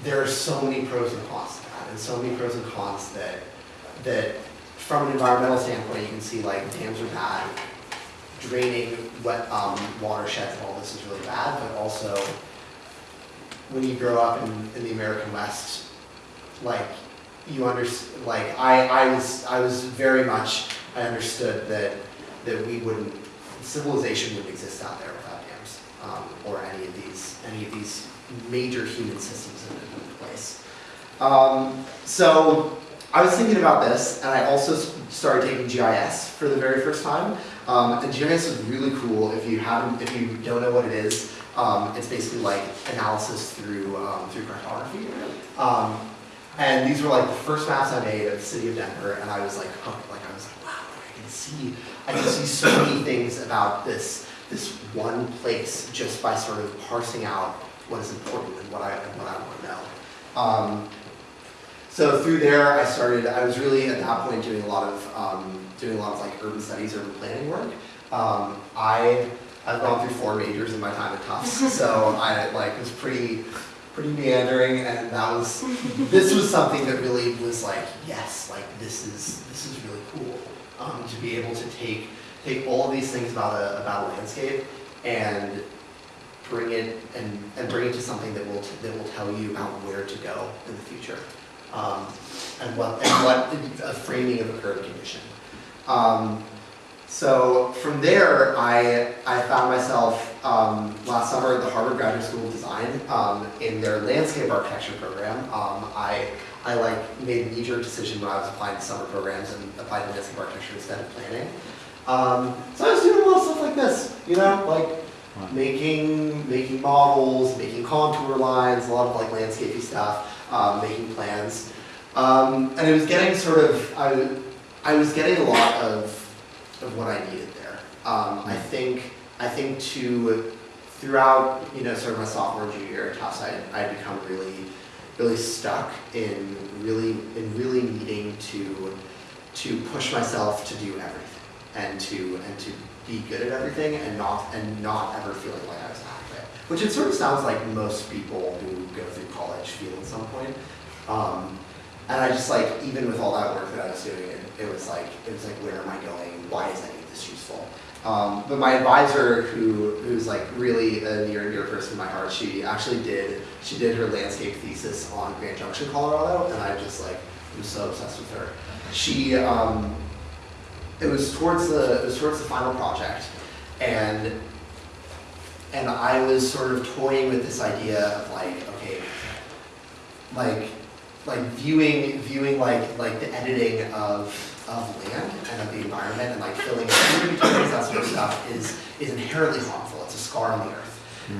Speaker 8: there are so many pros and cons to that, and so many pros and cons that, that from an environmental standpoint, you can see like dams are bad, draining wet um, watersheds and all this is really bad, but also when you grow up in, in the American West, like you under, like I, I was, I was very much, I understood that, that we wouldn't, civilization wouldn't exist out there without dams, um, or any of these, any of these major human systems in, place. Um, so I was thinking about this, and I also started taking GIS for the very first time. Um, and GIS is really cool if you haven't, if you don't know what it is. Um, it's basically like analysis through um, through cartography. Um, and these were like the first maps I made of the city of Denver, and I was like hooked. Like I was like, wow, I can see, I can see so many things about this this one place just by sort of parsing out what is important and what I and what I want to know. Um, so through there, I started. I was really at that point doing a lot of um, doing a lot of like urban studies, urban planning work. Um, I I've gone through four majors in my time at Tufts, so I like was pretty pretty meandering, and that was this was something that really was like yes, like this is this is really cool um, to be able to take take all of these things about a about a landscape and bring it and, and bring it to something that will that will tell you about where to go in the future um, and what and what a framing of a current condition. Um, so from there, I I found myself um, last summer at the Harvard Graduate School of Design um, in their landscape architecture program. Um, I I like made a knee-jerk decision when I was applying to summer programs and applied to landscape architecture instead of planning. Um, so I was doing a lot of stuff like this, you know, like making making models, making contour lines, a lot of like landscapey stuff, um, making plans, um, and it was getting sort of I, I was getting a lot of of what I needed there. Um, I think I think to throughout you know sort of my sophomore junior year at Tufts, I I become really really stuck in really in really needing to to push myself to do everything and to and to be good at everything and not and not ever feeling like I was adequate. Which it sort of sounds like most people who go through college feel at some point. Um, and I just like even with all that work that I was doing, it, it was like it was like where am I going? Why is any of this useful? Um, but my advisor, who who's like really a near and dear person in my heart, she actually did she did her landscape thesis on Grand Junction, Colorado, and I just like was so obsessed with her. She um, it was towards the it was towards the final project, and and I was sort of toying with this idea of like okay, like like viewing viewing like like the editing of of land and of the environment and like filling in tributaries, that sort of stuff is is inherently harmful. It's a scar on the earth.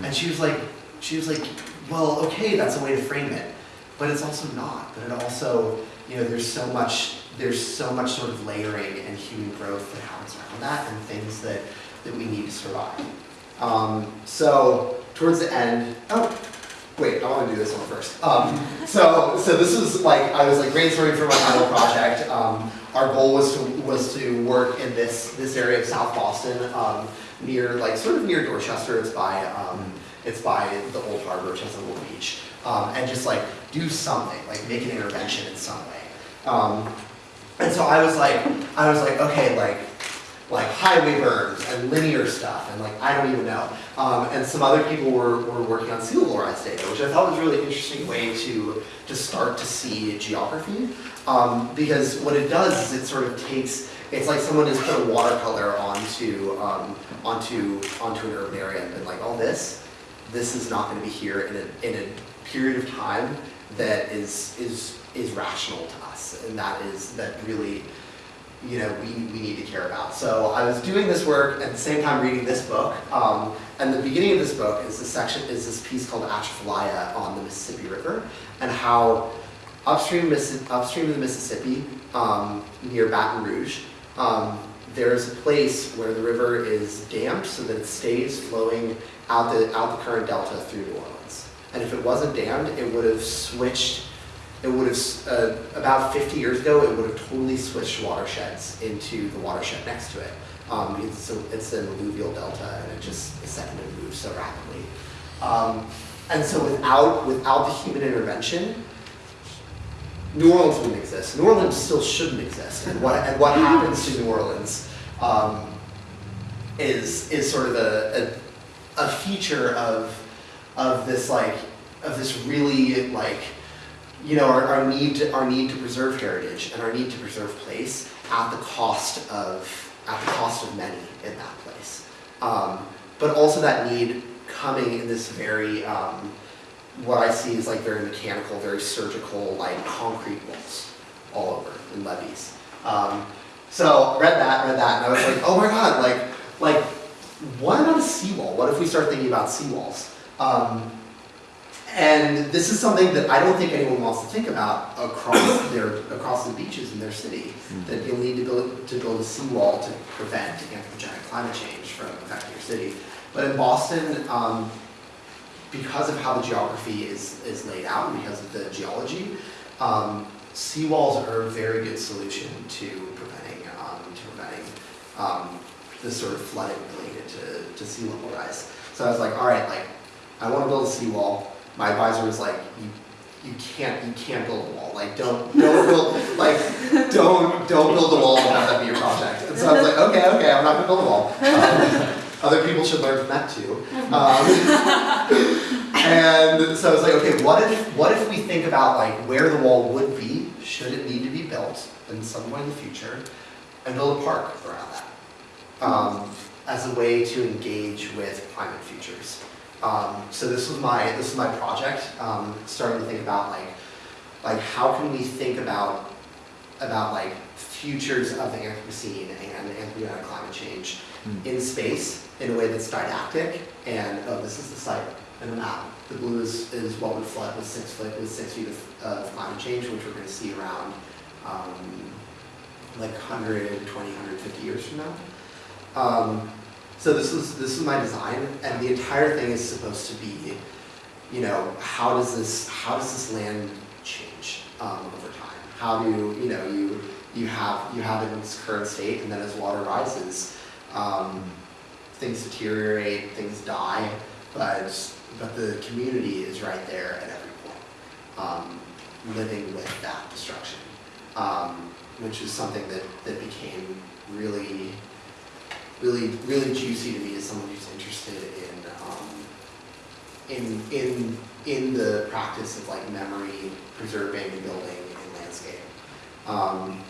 Speaker 8: And she was like she was like, well, okay, that's a way to frame it, but it's also not. But it also, you know, there's so much there's so much sort of layering and human growth that happens around that and things that that we need to survive. Um, so towards the end, oh, wait, I want to do this one first. Um, so, so this was like I was like brainstorming for my final project. Um, our goal was to was to work in this this area of South Boston, um, near like sort of near Dorchester. It's by um, it's by the Old Harbor, little beach, um, and just like do something, like make an intervention in some way. Um, and so I was like, I was like, okay, like like highway berms and linear stuff and like I don't even know. Um, and some other people were, were working on sea rise data, which I thought was a really interesting way to to start to see geography. Um, because what it does is it sort of takes it's like someone has put a watercolor onto um, onto onto an urban area and been like, oh this this is not going to be here in a in a period of time that is is is rational to us and that is that really you know, we, we need to care about. So I was doing this work at the same time reading this book. Um, and the beginning of this book is this section, is this piece called Atchafalaya on the Mississippi River and how upstream, upstream of the Mississippi, um, near Baton Rouge, um, there's a place where the river is dammed so that it stays flowing out the, out the current delta through New Orleans. And if it wasn't dammed, it would have switched it would have, uh, about 50 years ago, it would have totally switched watersheds into the watershed next to it. Um, it's, a, it's an alluvial delta and it just is second to move so rapidly. Um, and so without, without the human intervention, New Orleans wouldn't exist. New Orleans still shouldn't exist. And what, and what happens to New Orleans um, is is sort of a, a, a feature of of this like of this really like you know our, our need to our need to preserve heritage and our need to preserve place at the cost of at the cost of many in that place. Um, but also that need coming in this very um, what I see is like very mechanical, very surgical, like concrete walls all over in levees. Um, so read that, read that, and I was like, oh my god, like, like, what about a seawall? What if we start thinking about seawalls? Um, and this is something that I don't think anyone wants to think about across their across the beaches in their city. That you'll need to build to build a seawall to prevent anthropogenic climate change from affecting your city. But in Boston, um, because of how the geography is, is laid out, and because of the geology, um, seawalls are a very good solution to preventing, um, to preventing um, this sort of flooding related to, to sea level rise. So I was like, all right, like, I want to build a seawall. My advisor was like, you, you can't, you can't build a wall. Like, don't, don't build, like, don't, don't build a wall and have that be your project. And so I was like, okay, okay, I'm not gonna build a wall. Um, other people should learn from that too. Um, and so I was like, okay, what if, what if we think about like where the wall would be, should it need to be built in some point in the future, and build a park around that, um, as a way to engage with climate futures. Um, so this was my, this is my project, um, starting to think about like, like how can we think about, about like futures of the Anthropocene and anthropogenic climate change in space in a way that's didactic and, oh, this is the site and the map. The blue is, is what would flood with six foot, with six feet of, of climate change, which we're gonna see around, um, like 120, 150 years from now. Um, so this was, this was my design, and the entire thing is supposed to be, you know, how does this, how does this land change, um, over time? How do, you know, you, you have, you have it in its current state, and then as water rises, um, things deteriorate, things die, but, but the community is right there at every point, um, living with that destruction. Um, which is something that, that became really, really, really juicy to me as someone who's interested in, um, in, in, in the practice of like memory, preserving, and building, and landscape. Um,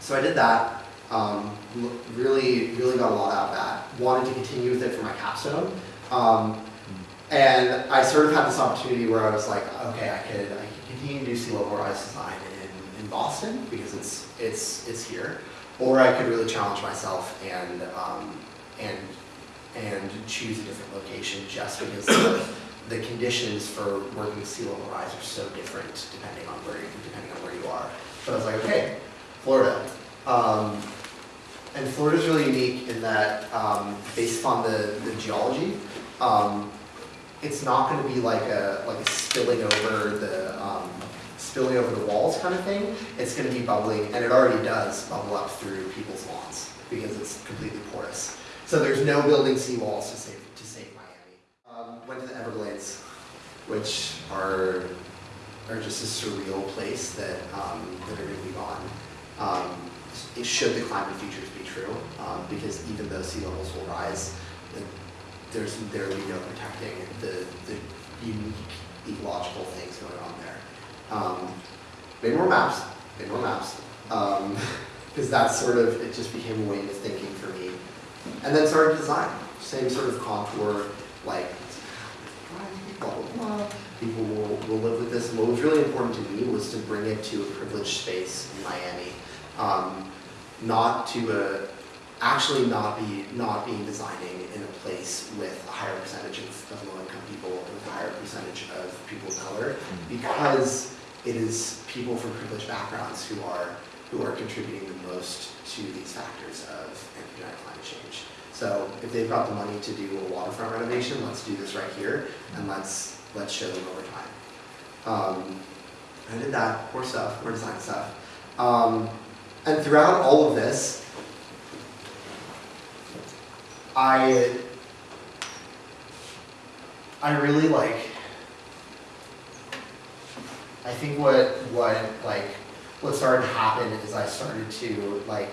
Speaker 8: so I did that, um, really, really got a lot out of that. Wanted to continue with it for my capstone. Um, and I sort of had this opportunity where I was like, okay, I could, I could continue to do sea level rise design in, in Boston because it's, it's, it's here. Or I could really challenge myself and, um, and, and choose a different location just because the, the conditions for working sea level rise are so different depending on where, you- depending on where you are. So I was like, okay, Florida. Um, and is really unique in that, um, based upon the, the geology, um, it's not gonna be like a, like a spilling over the, um, spilling over the walls kind of thing. It's gonna be bubbling, and it already does bubble up through people's lawns, because it's completely porous. So there's no building seawalls to save, to save Miami. Um, went to the Everglades, which are, are just a surreal place that, um, that are gonna be gone. Um, it should the climate futures be true, um, because even though sea levels will rise, the- there's, there will be no protecting the, the unique ecological things going on there. Um, made more maps, made more maps, um, because that's sort of, it just became a way of thinking for me. And then started design, same sort of contour, like, blah, blah, blah. People will, will live with this. And what was really important to me was to bring it to a privileged space in Miami. Um, not to a, actually not be, not being designing in a place with a higher percentage of, of low-income people, with a higher percentage of people of color, because it is people from privileged backgrounds who are, who are contributing the most to these factors of anthropogenic climate change. So if they've got the money to do a waterfront renovation, let's do this right here, and let's, let's show them over time. Um, I did that, more stuff, more design stuff. Um, and throughout all of this, I, I really like, I think what, what, like, what started to happen is I started to, like,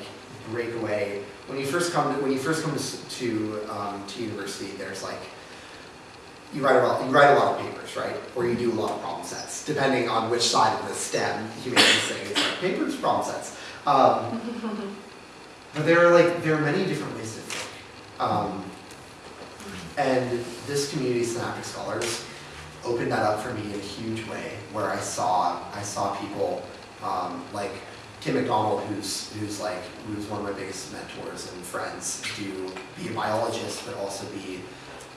Speaker 8: break away. When you first come to, when you first come to, to, um, to university, there's like, you write a lot, you write a lot of papers, right? Or you do a lot of problem sets, depending on which side of the STEM humanities thing. It's like papers, problem sets. Um, but there are like, there are many different ways to think. Um, and this community, Synaptic Scholars, opened that up for me in a huge way, where I saw, I saw people, um, like Tim McDonald, who's, who's like, who's one of my biggest mentors and friends, do, be a biologist, but also be,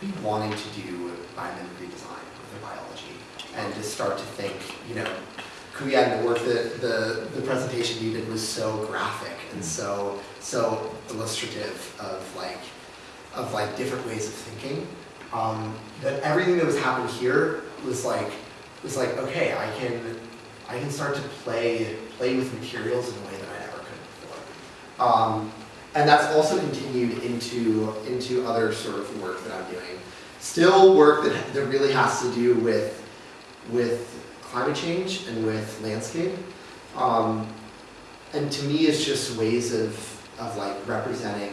Speaker 8: be wanting to do biomimicry design with their biology, and to start to think, you know, Kuyan, the work that, the, the presentation you did was so graphic and so, so illustrative of like, of like different ways of thinking. Um, that everything that was happening here was like, was like, okay, I can, I can start to play, play with materials in a way that I never could before. Um, and that's also continued into, into other sort of work that I'm doing. Still work that, that really has to do with, with climate change and with landscape. Um, and to me, it's just ways of, of like representing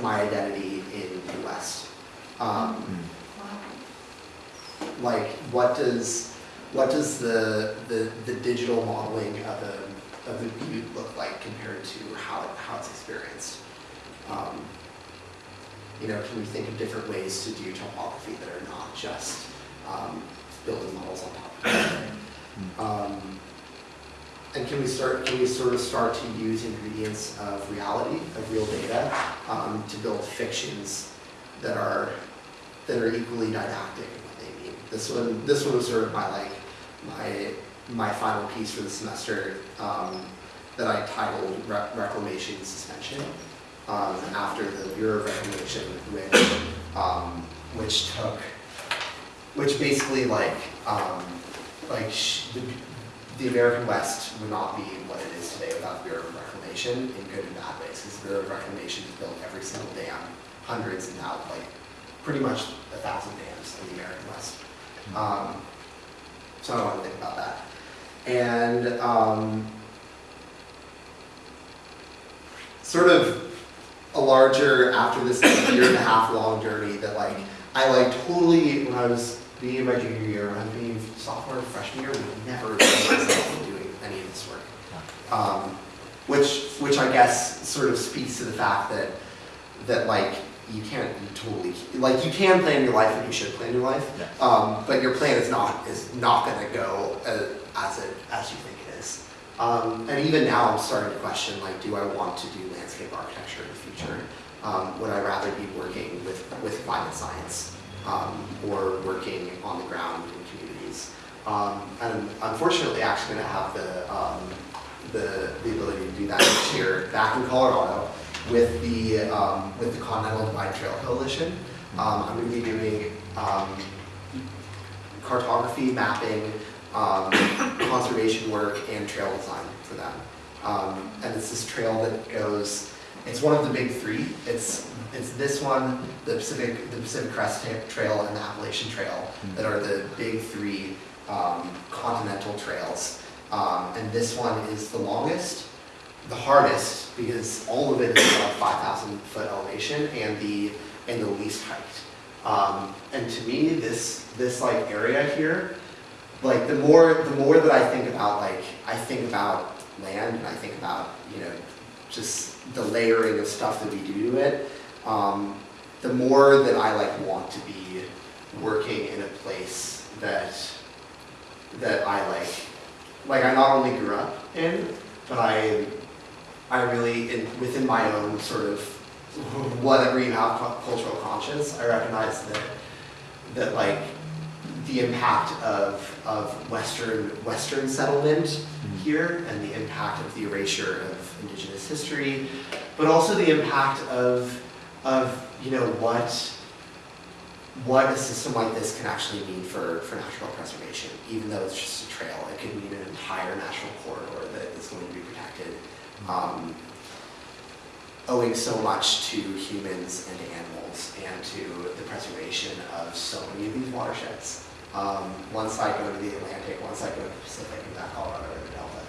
Speaker 8: my identity in the West. Um, like, what does, what does the, the, the digital modeling of a, of a butte look like compared to how, it, how it's experienced? Um, you know, can we think of different ways to do topography that are not just um, building models on top of each other? Um, and can we start, can we sort of start to use ingredients of reality, of real data, um, to build fictions that are, that are equally didactic in what they mean? This one, this one was sort of my like, my, my final piece for the semester, um, that I titled Re- Reclamation Suspension, um, after the Bureau of Reclamation, which, um, which took, which basically like, um, like the, the American West would not be what it is today without the Bureau of Reclamation in good and bad ways. Because the Bureau of Reclamation has built every single dam, hundreds and now like pretty much a thousand dams in the American West. Um, so I don't want to think about that. And um, sort of a larger, after this year and a half long journey that like, I like totally, when I was being my junior year, when I was being sophomore freshman year, would never see myself doing any of this work. Um, which, which I guess sort of speaks to the fact that, that like, you can't you totally, like you can plan your life and you should plan your life,
Speaker 4: Yeah.
Speaker 8: um, but your plan is not, is not gonna go uh, as it, as you think it is. Um, and even now, I'm starting to question, like, do I want to do landscape architecture in the future? Um, would I rather be working with, with climate science, um, or working on the ground in communities? Um, and unfortunately I'm unfortunately actually gonna have the, um, the, the ability to do that next year back in Colorado with the, um, with the Continental Divide Trail Coalition. Um, I'm gonna be doing, um, cartography, mapping, um, conservation work, and trail design for them. Um, and it's this trail that goes, it's one of the big three. It's, it's this one, the Pacific, the Pacific Crest Trail, and the Appalachian Trail that are the big three um, continental trails. Um, and this one is the longest, the hardest, because all of it is about 5,000 foot elevation and the, and the least hiked. Um, and to me, this, this like area here, like the more, the more that I think about like, I think about land and I think about, you know, just the layering of stuff that we do to it, um, the more that I like want to be working in a place that, that I like, like I not only grew up in, but I, I really, in, within my own sort of, whatever you have, cultural conscience, I recognize that, that like, the impact of, of Western, Western settlement mm-hmm. here and the impact of the erasure of indigenous history, but also the impact of, of, you know, what, what a system like this can actually mean for, for natural preservation, even though it's just a trail. It could mean an entire national corridor that is going to be protected, um, owing so much to humans and animals and to the preservation of so many of these watersheds. Um, one side going to the Atlantic, one side going to the Pacific, and that Colorado River Delta.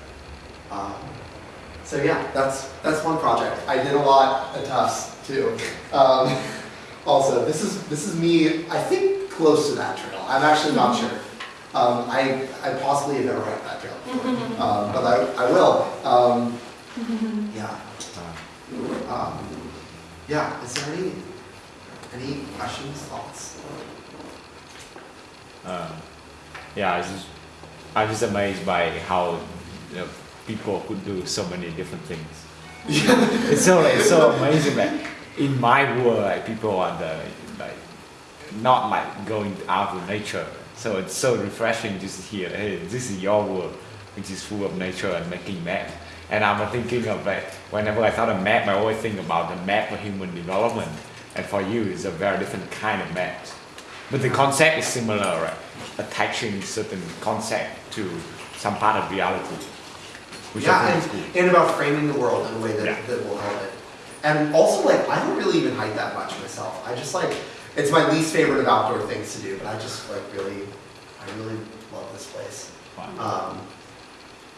Speaker 8: Um, so yeah, that's that's one project. I did a lot at Tufts too. Um, also, this is this is me. I think close to that trail. I'm actually not sure. Um, I I possibly have never hiked that trail, before. um, but I I will. Yeah. Um, yeah. Is there any any questions, thoughts?
Speaker 9: Um, yeah, I was just, I was just amazed by how you know, people could do so many different things. it's so it's so amazing that in my world, like people are the like not like going out to nature. So it's so refreshing just to hear, hey, this is your world, which is full of nature and making map. And I'm thinking of like whenever I thought of map, I always think about the map for human development. And for you, it's a very different kind of map. But the concept is similar, right? Attaching certain concept to some part of reality. Which
Speaker 8: yeah, and,
Speaker 9: cool.
Speaker 8: and about framing the world in a way that,
Speaker 9: Yeah.
Speaker 8: that will help it. And also, like, I don't really even hike that much myself. I just like, it's my least favorite of outdoor things to do, but I just like really, I really love this place.
Speaker 9: Wow.
Speaker 8: Um,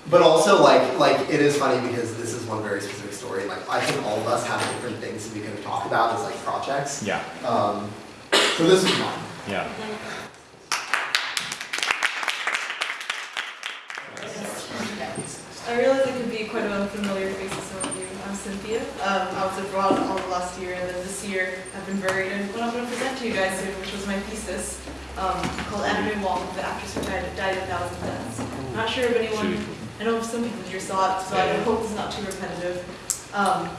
Speaker 8: but also, like, like it is funny because this is one very specific story. Like, I think all of us have different things that we can talk about as like projects.
Speaker 9: Yeah,
Speaker 8: Um, so this is one.
Speaker 9: yeah.
Speaker 10: I realize I could be quite an unfamiliar face to some of you. I'm Cynthia. Um, I was abroad all of last year, and then this year I've been buried in what I'm going to present to you guys soon, which was my thesis um, called Anna May Wong, the actress who died, died a thousand deaths. I'm not sure if anyone,
Speaker 9: Shoot.
Speaker 10: I know some people here saw it, so I hope it's not too repetitive. Um,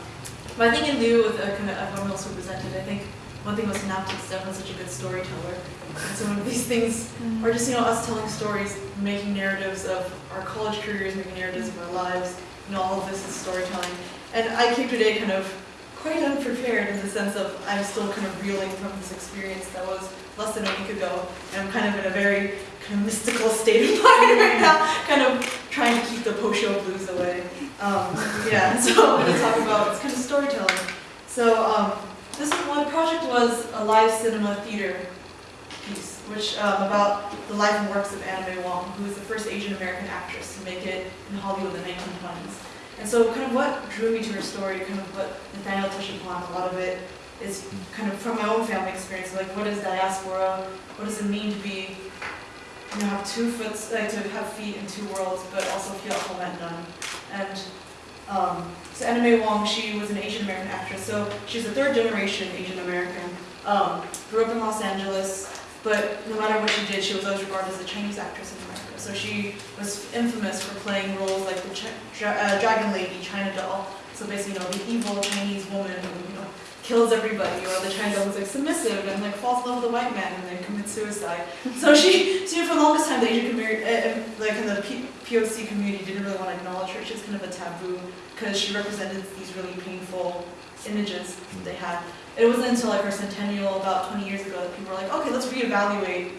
Speaker 10: but I think in lieu of uh, kind of everyone else who presented, I think one thing was Synaptic is definitely such a good storyteller. And some of these things or just, you know, us telling stories, making narratives of our college careers, making narratives of our lives, you know, all of this is storytelling. And I came today kind of quite unprepared in the sense of I'm still kind of reeling from this experience that was less than a week ago. And I'm kind of in a very kind of mystical state of mind right now, kind of trying to keep the post-show blues away. Um, yeah, so I'm going to talk about it's kind of storytelling. So um, this one project was a live cinema theater piece, which um, about the life and works of May Wong, who was the first Asian American actress to make it in Hollywood in the 1920s. And so, kind of what drew me to her story, kind of what Nathaniel touched upon, a lot of it is kind of from my own family experience. Like, what is diaspora? What does it mean to be, you know, have two foot, to have feet in two worlds, but also feel at home at none? And um, so Anna May Wong, she was an Asian American actress. So she's a third generation Asian American. Um, grew up in Los Angeles, but no matter what she did, she was always regarded as a Chinese actress in America. So she was infamous for playing roles like the Ch- Dra- uh, Dragon Lady, China doll. So basically, you know, the evil Chinese woman you know, kills everybody, or the doll who's like submissive and like falls in love with a white man and then commits suicide. So she, so for the longest time, the Asian community, uh, uh, like in the POC community, didn't really want to acknowledge her. She was kind of a taboo because she represented these really painful images that they had. It wasn't until like her centennial about 20 years ago that people were like, okay, let's reevaluate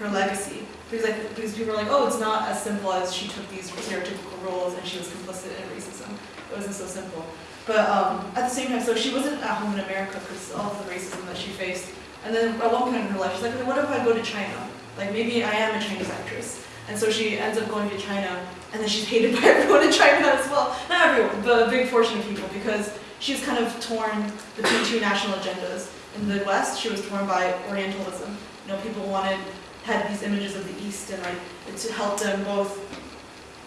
Speaker 10: her legacy. Because, like, because people were like, oh, it's not as simple as she took these stereotypical roles and she was complicit in racism. It wasn't so simple. But um, at the same time, so she wasn't at home in America because all of the racism that she faced. And then at one point in her life, she's like, what if I go to China? Like maybe I am a Chinese actress. And so she ends up going to China, and then she's hated by everyone in China as well. Not everyone, but a big portion of people, because she's kind of torn between two national agendas. In the West, she was torn by Orientalism. You know, people wanted, had these images of the East, and like, to help them both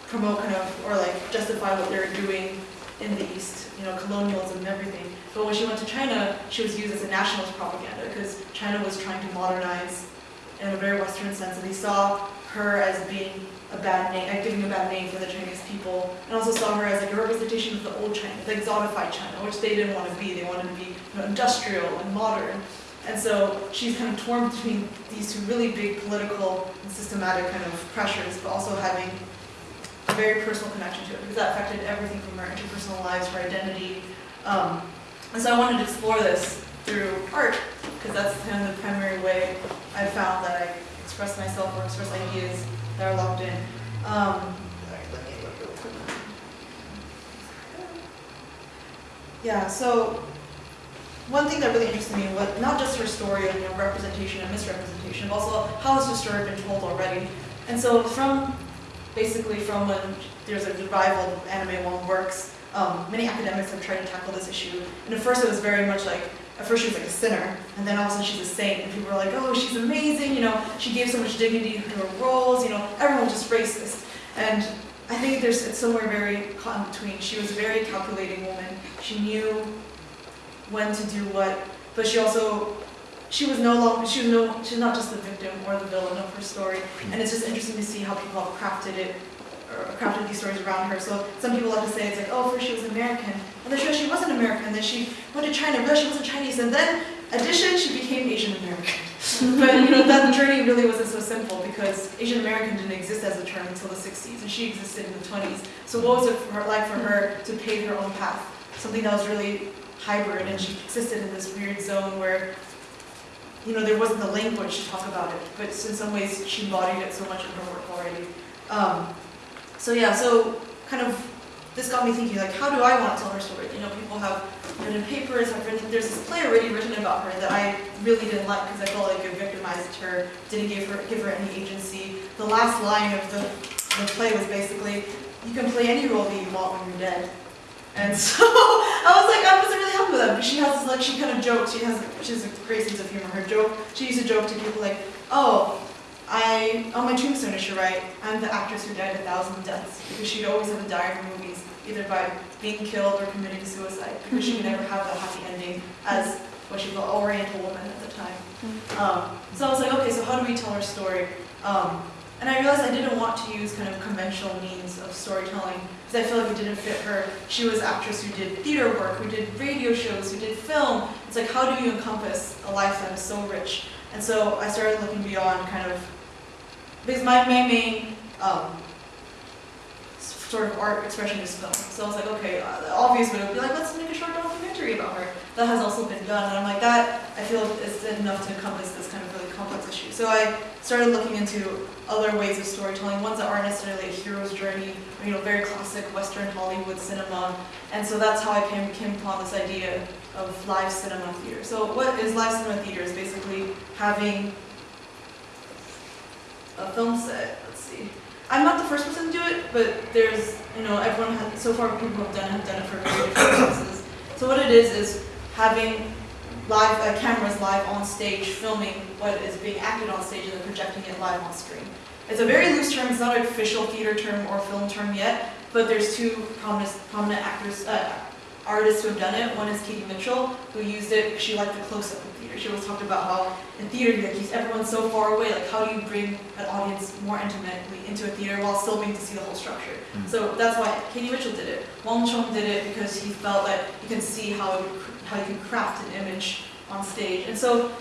Speaker 10: promote kind of, or like justify what they're doing in the East, you know, colonialism and everything. But when she went to China, she was used as a nationalist propaganda because China was trying to modernize in a very Western sense, and they saw her as being a bad name, like giving a bad name for the Chinese people, and also saw her as like a representation of the old China, the exotified China, which they didn't want to be. They wanted to be you know, industrial and modern. And so she's kind of torn between these two really big political and systematic kind of pressures, but also having a very personal connection to it because that affected everything from our interpersonal lives, our identity. Um, and so I wanted to explore this through art because that's kind of the primary way I found that I express myself or express ideas that are locked in. Um, yeah, so one thing that really interested me was not just her story of you know, representation and misrepresentation, but also how has her story been told already. And so from basically from when there's a revival of Anna May Wong works, um, many academics have tried to tackle this issue. And at first it was very much like, at first she was like a sinner, and then all of a sudden she's a saint, and people were like, oh, she's amazing, you know, she gave so much dignity to her roles, you know, everyone just racist. And I think there's, it's somewhere very caught in between. She was a very calculating woman. She knew when to do what, but she also, she was no longer, she was no, she's not just the victim or the villain of her story. And it's just interesting to see how people have crafted it, or crafted these stories around her. So some people like to say it's like, oh, first she was American, and then she wasn't American, then she went to China, realized she wasn't Chinese, and then addition, she became Asian American. but you know, that journey really wasn't so simple because Asian American didn't exist as a term until the 60s, and she existed in the 20s. So what was it for her, like for her to pave her own path? Something that was really hybrid, and she existed in this weird zone where, you know, there wasn't the language to talk about it, but in some ways she embodied it so much in her work already. Um, so yeah, so kind of this got me thinking, like, how do I want to tell her story? You know, people have written papers, have written, there's this play already written about her that I really didn't like because I felt like it victimized her, didn't give her, give her any agency. The last line of the, the play was basically, you can play any role that you want when you're dead. And so I was like, I wasn't really happy with that. But she has like, she kind of jokes, she has, she has a great sense of humor. Her joke, she used to joke to people like, oh, I, on my tombstone it should write, I'm the actress who died a thousand deaths, because she'd always have to die in her movies, either by being killed or committing suicide, because she could never have a happy ending as what she called Oriental woman at the time. Um, so I was like, okay, so how do we tell her story? Um, and I realized I didn't want to use kind of conventional means of storytelling, because I feel like it didn't fit her. She was an actress who did theater work, who did radio shows, who did film. It's like, how do you encompass a life that is so rich? And so I started looking beyond kind of because my, my main um, sort of art expression is film. So I was like, okay, uh, the obvious would be like, let's make a short documentary about her. That has also been done, and I'm like, that I feel is enough to encompass this kind of really complex issue. So I started looking into other ways of storytelling, ones that aren't necessarily a hero's journey, or, you know, very classic Western Hollywood cinema. And so that's how I came, came upon this idea of live cinema theater. So what is live cinema theater is basically having a film set. Let's see. I'm not the first person to do it, but there's, you know, everyone has, so far people have done it have done it for very different purposes. So what it is, is having live, uh, cameras live on stage filming what is being acted on stage and then projecting it live on screen. It's a very loose term, it's not an official theater term or film term yet, but there's two prominent, prominent actors, uh, artists who have done it. One is Katie Mitchell, who used it she liked the close-up She always talked about how in theater, like, you- everyone's so far away, like how do you bring an audience more intimately into a theater while still being to see the whole structure?
Speaker 9: Mm.
Speaker 10: So that's why Katie Mitchell did it. Wong Chung did it because he felt that you can see how, it, how you can craft an image on stage. And so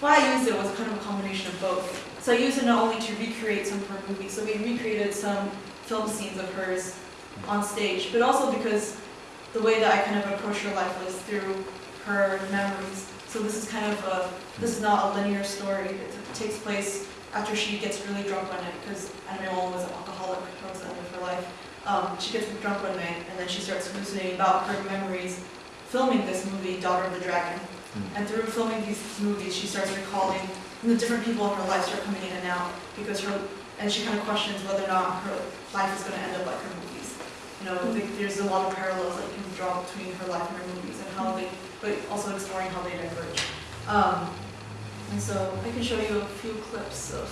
Speaker 10: why I used it was kind of a combination of both. So I used it not only to recreate some of her movies, so we recreated some film scenes of hers on stage, but also because the way that I kind of approach her life was through her memories. So this is kind of a, this is not a linear story. It takes place after she gets really drunk one night, because Anna May Wong was an alcoholic towards the end of her life. Um, she gets drunk one night, and then she starts hallucinating about her memories, filming this movie, Daughter of the Dragon. And through filming these movies, she starts recalling the different people in her life start coming in and out because her, and she kind of questions whether or not her life is going to end up like her movies. You know, like, there's a lot of parallels that you can draw between her life and her movies and how they, but also exploring how they diverge. Um, and so I can show you a few clips of.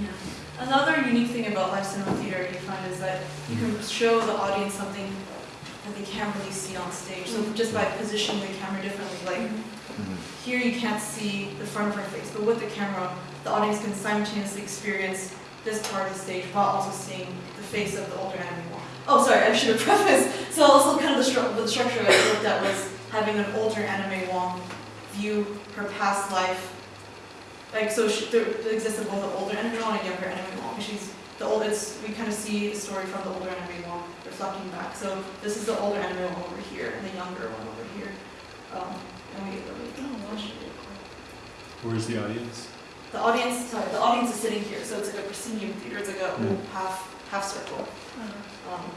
Speaker 10: Yeah. Another unique thing about live cinema theater you find is that you can show the audience something that they can't really see on stage. So just by positioning the camera differently, like here you can't see the front of her face, but with the camera, the audience can simultaneously experience this part of the stage while also seeing the face of the older Anna May Wong. Oh, sorry, I should have prefaced. So also kind of the, stru- the structure I looked at was having an older Anna May Wong view her past life. Like, so she, there, there existed both an older Anna May Wong and a younger Anna May Wong. She's the old, it's, we kind of see the story from the older Anna May Wong reflecting back. So this is the older Anna May Wong over here and the younger one over here. Um, and we,
Speaker 4: Where's the audience?
Speaker 10: The audience, sorry, the audience is sitting here, so it's like a proscenium theater. It's like a
Speaker 4: mm.
Speaker 10: half half circle. Uh-huh. Um,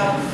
Speaker 10: and then we have.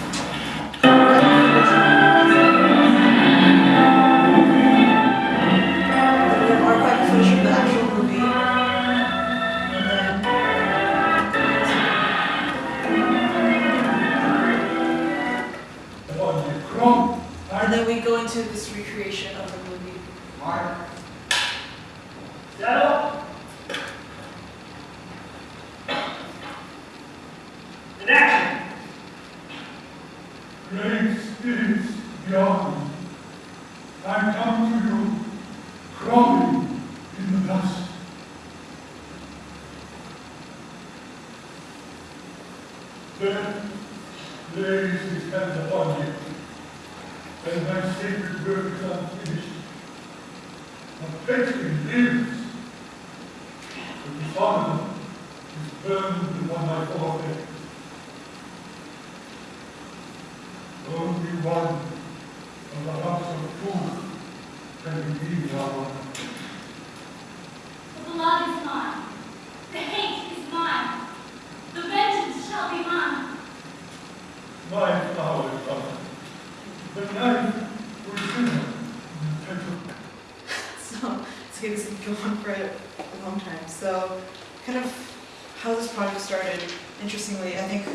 Speaker 10: Interestingly, I think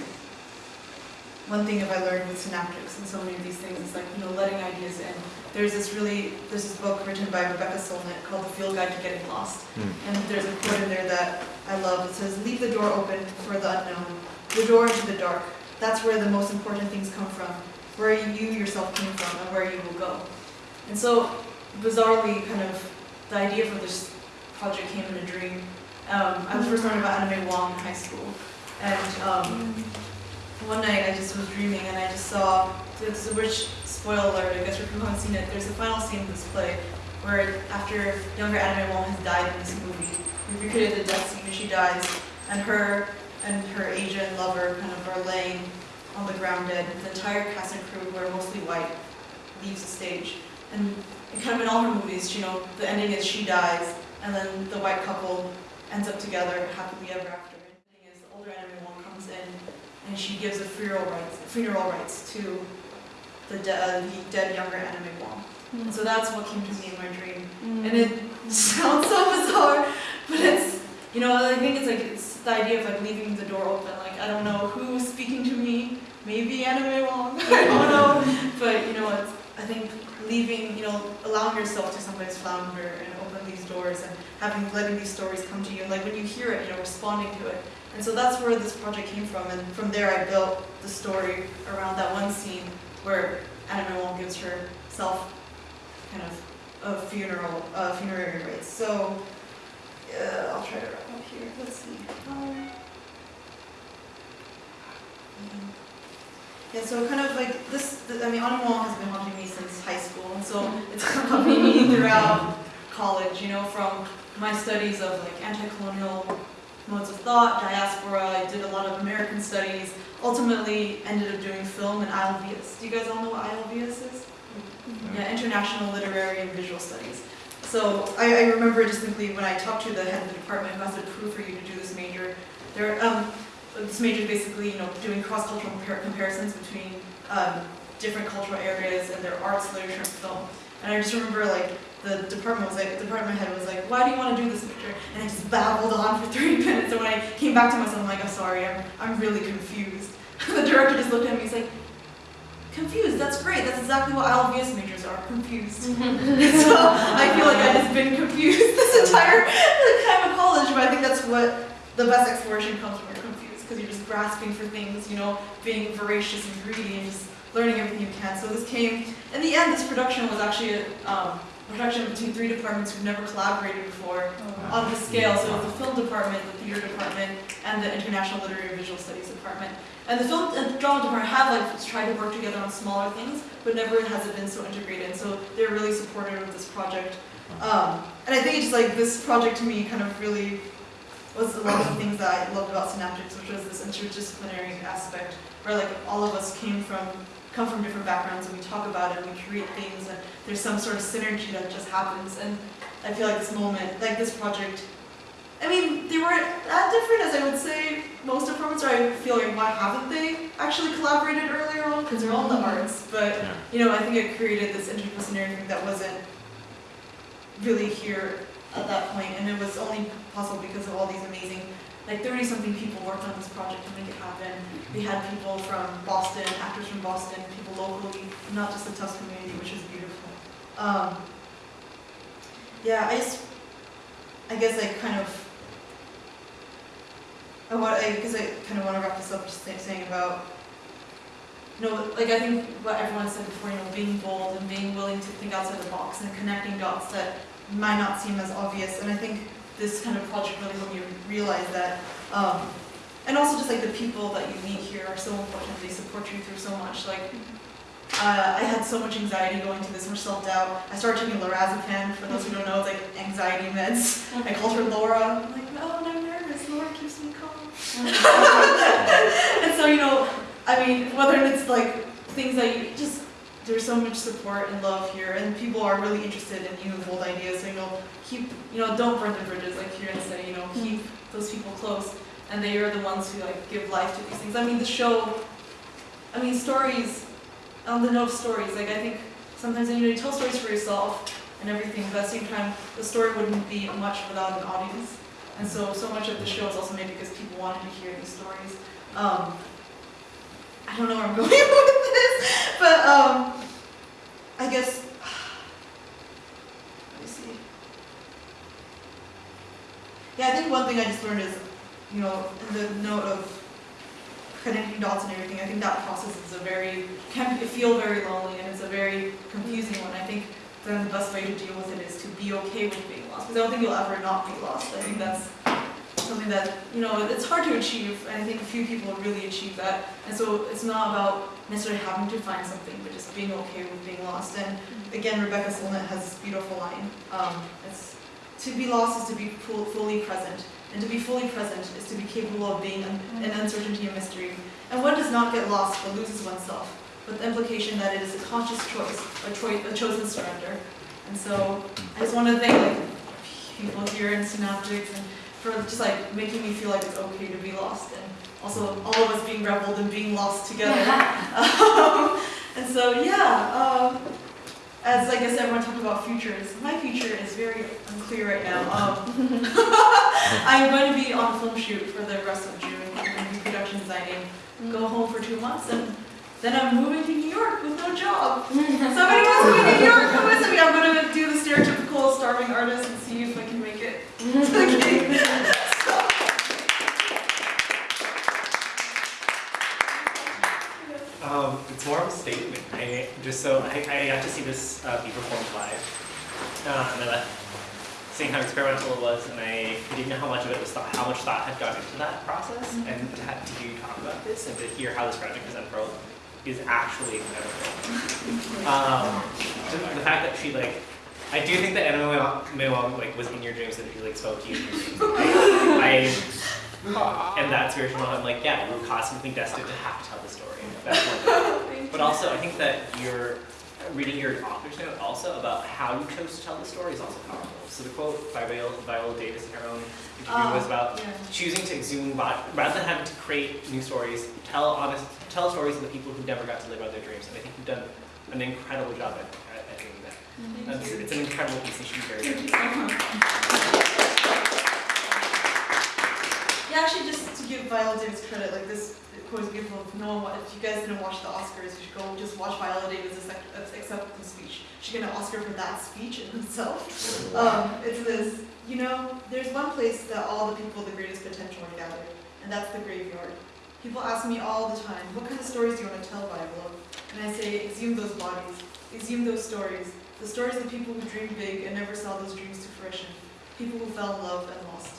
Speaker 10: one thing that I learned with synaptics and so many of these things is like, you know, letting ideas in. There's this really, there's this book written by Rebecca Solnit called The Field Guide to Getting Lost. And there's a quote in there that I love. It says, leave the door open for the unknown, the door into the dark. That's where the most important things come from, where you yourself came from and where you will go. And so, bizarrely, kind of, the idea for this project came in a dream. Um, I was first learning about Anna May Wong in high school, and um, one night I just was dreaming and I just saw, it's a rich spoiler alert, I guess people who haven't seen it, there's a final scene of this play where after younger Anna May Wong has died in this movie, we recreated the death scene and she dies, and her and her Asian lover kind of are laying on the ground dead. The entire cast and crew, who are mostly white, leaves the stage. And kind of in all her movies, you know, the ending is she dies, and then the white couple ends up together happily ever after. And the thing is, the older Anna May Wong comes in, and she gives a funeral rites, funeral rites to the, de- uh, the dead younger Anna May Wong. And so that's what came to me in my dream. And it sounds so bizarre, but it's, you know, I think it's like, it's the idea of like leaving the door open. Like, I don't know who's speaking to me, maybe Anna May Wong, I don't know. But, you know, it's, I think leaving, you know, allowing yourself to sometimes flounder and open these doors and having, letting these stories come to you. And like when you hear it, you know, responding to it. And so that's where this project came from. And from there, I built the story around that one scene where Anna May Wong gives herself kind of a funeral, uh, funerary rites. So, uh, I'll try to wrap up here. Let's see. Um, yeah, so kind of like this, I mean, Anna May Wong has been haunting me since high school, and so it's accompanied me throughout college, you know, from my studies of like anti-colonial modes of thought, diaspora, I did a lot of American studies, ultimately ended up doing film and ILVS. Do you guys all know what ILVS is? Yeah, International Literary and Visual Studies. So I, I remember distinctly when I talked to the head of the department who has to approve for you to do this major, there, um, this major is basically, you know, doing cross-cultural compar- comparisons between um, different cultural areas and their arts, literature, and film. And I just remember like the department was like, the department head was like, why do you want to do this major? And I just babbled on for 30 minutes. And when I came back to myself, I'm like, I'm sorry, I'm, I'm really confused. the director just looked at me, he's like, confused, that's great, that's exactly what ILVS majors are, confused. so I feel like I've just been confused this entire time of college, but I think that's what the best exploration comes confused, because you're just grasping for things, you know, being voracious and greedy and just learning everything you can. So this came, in the end, this production was actually a um, production between three departments who've never collaborated before on this scale. So it was the film department, the theater department, and the International Literary and Visual Studies department. And the film and drama department have like tried to work together on smaller things, but never has it been so integrated. So they're really supportive of this project. Um, and I think it's just like this project to me kind of really was a lot of the things that I loved about Synaptics, which was this interdisciplinary aspect, where like all of us came from, come from different backgrounds and we talk about it and we create things and there's some sort of synergy that just happens. And I feel like this moment, like this project, I mean, they weren't that different as I would say most of or I feel like why haven't they actually collaborated earlier on? Because they're all in the arts, but you know, I think it created this interdisciplinary thing that wasn't really here at that point, and it was only possible because of all these amazing, like thirty something people worked on this project to make it happen. We had people from Boston, actors from Boston, people locally, not just the Tufts community, which is beautiful. Um, yeah, I just, I guess I kind of, I want, I, because I kind of want to wrap this up, just saying about, you know, like I think what everyone said before, you know, being bold and being willing to think outside the box and connecting dots that might not seem as obvious. And I think this kind of project really helped me realize that. Um, and also just like the people that you meet here are so important. They support you through so much. Like uh, I had so much anxiety going to this, much self-doubt. I started taking lorazepam. For those who don't know, it's like anxiety meds. I called her Laura. I'm like, no, I'm nervous. Laura keeps me calm. and so, you know, I mean, whether it's like things that you just, there's so much support and love here, and people are really interested in new and bold ideas. So, you know, keep, you know, don't burn the bridges, like Kieran said, you know, keep those people close. And they are the ones who like give life to these things. I mean, the show, I mean, stories, on the note of stories, like I think sometimes you know, you tell stories for yourself and everything, but at the same time, the story wouldn't be much without an audience. And so, so much of the show is also made because people wanted to hear these stories. Um, I don't know where I'm going with this, but um, I guess, let me see. Yeah, I think one thing I just learned is, you know, the note of connecting dots and everything, I think that process is a very, can feel very lonely and it's a very confusing one. I think then the best way to deal with it is to be okay with being lost, because I don't think you'll ever not be lost. I think that's something that, you know, it's hard to achieve, and I think a few people really achieve that. And so it's not about necessarily having to find something, but just being okay with being lost. And again, Rebecca Solnit has this beautiful line. Um, it's, to be lost is to be fully present, and to be fully present is to be capable of being an, an uncertainty and mystery. And one does not get lost but loses oneself, with the implication that it is a conscious choice, a, choi- a chosen surrender. And so I just want to thank like people here in Synaptics and for just like making me feel like it's okay to be lost and also all of us being reveled and being lost together. um, and so yeah, um, as like I said, everyone talked about futures. My future is very unclear right now. Um, I'm going to be on a film shoot for the rest of June. I'm going to be production designing. Go home for two months and then I'm moving to New York with no job. Somebody wants me to New York, come with me. I'm going to do the stereotypical starving artist and see if I can
Speaker 1: Um, it's more of a statement. I just so I, I got to see this uh, be performed live, uh, and I left seeing how experimental it was, and I didn't know how much of it was thought, how much thought had gone into that process, and to, have, to hear you talk about this and to hear how this project has unfurled is actually incredible. Um, the fact that she like. I do think that Anna May Wong like was in your dreams and she like spoke to you. I, I and that spiritual I'm like, yeah, we're constantly destined to have to tell the story. That's one. But also, I think that you're reading your author's note also about how you chose to tell the story is also powerful. So the quote by Viola, Viola Davis in her own interview oh, was about
Speaker 10: yeah.
Speaker 1: choosing to exhume, rather than having to create new stories, tell honest, tell stories of the people who never got to live out their dreams. And I think you've done an incredible job at, at, at doing that. And it's, it's an incredible piece, and she's very good.
Speaker 10: Yeah, actually, just to give Viola Davis credit, like this quote is beautiful. If no one, if you guys didn't watch the Oscars, you should go just watch Viola Davis' ac- acceptance speech. She got an Oscar for that speech in itself. Um, it's this, you know, there's one place that all the people with the greatest potential are gathered, and that's the graveyard. People ask me all the time, what kind of stories do you want to tell, Viola? And I say, exhume those bodies, exhume those stories, the stories of people who dreamed big and never saw those dreams to fruition, people who fell in love and lost.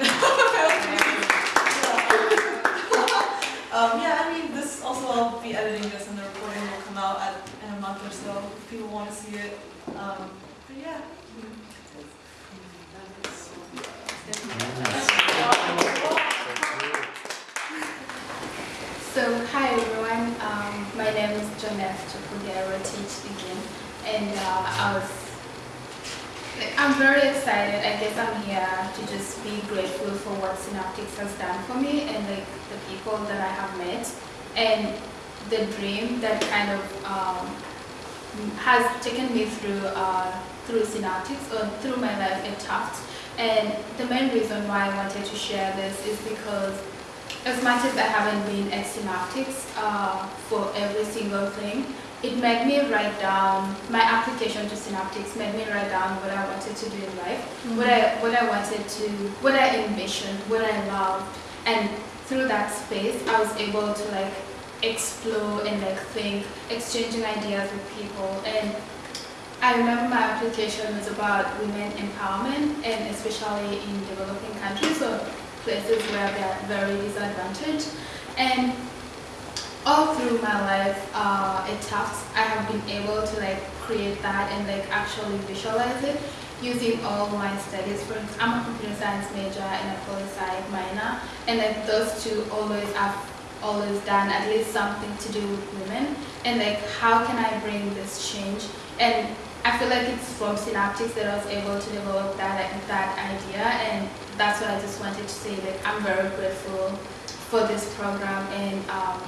Speaker 10: Um, yeah, I mean, this also I'll be editing this and the recording will come out at, in a month or so if people want to see it. Um, but yeah.
Speaker 11: So, hi everyone. Um, my name is Jonette Chukugero, teach begin, and uh, I was I'm very excited. I guess I'm here to just be grateful for what Synaptics has done for me and like the people that I have met and the dream that kind of um, has taken me through uh, through Synaptics or through my life at Tufts. And the main reason why I wanted to share this is because as much as I haven't been at Synaptics uh, for every single thing, it made me write down my application to Synaptics made me write down what I wanted to do in life, mm-hmm. what I what I wanted to, what I envisioned, what I loved, and through that space, I was able to like explore and like think, exchanging ideas with people. And I remember my application was about women empowerment, and especially in developing countries, or places where they are very disadvantaged. And all through my life uh, at I have been able to like create that and like actually visualize it using all my studies. For I'm a computer science major and a poli sci minor, and like those two always have always done at least something to do with women. And like, how can I bring this change? And I feel like it's from Synaptics that I was able to develop that that idea, and that's what I just wanted to say. Like, I'm very grateful for this program and. Um,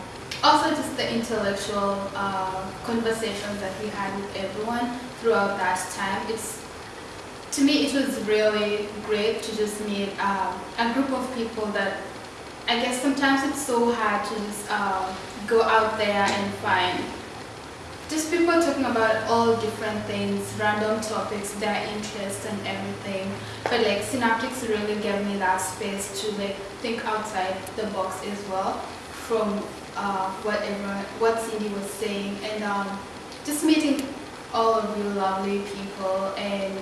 Speaker 11: also just the intellectual uh, conversations that we had with everyone throughout that time. It's to me it was really great to just meet um, a group of people that I guess sometimes it's so hard to just um, go out there and find just people talking about all different things, random topics, their interests and everything. But like Synaptics really gave me that space to like think outside the box as well from uh, what everyone, what Cindy was saying, and um, just meeting all of you lovely people. And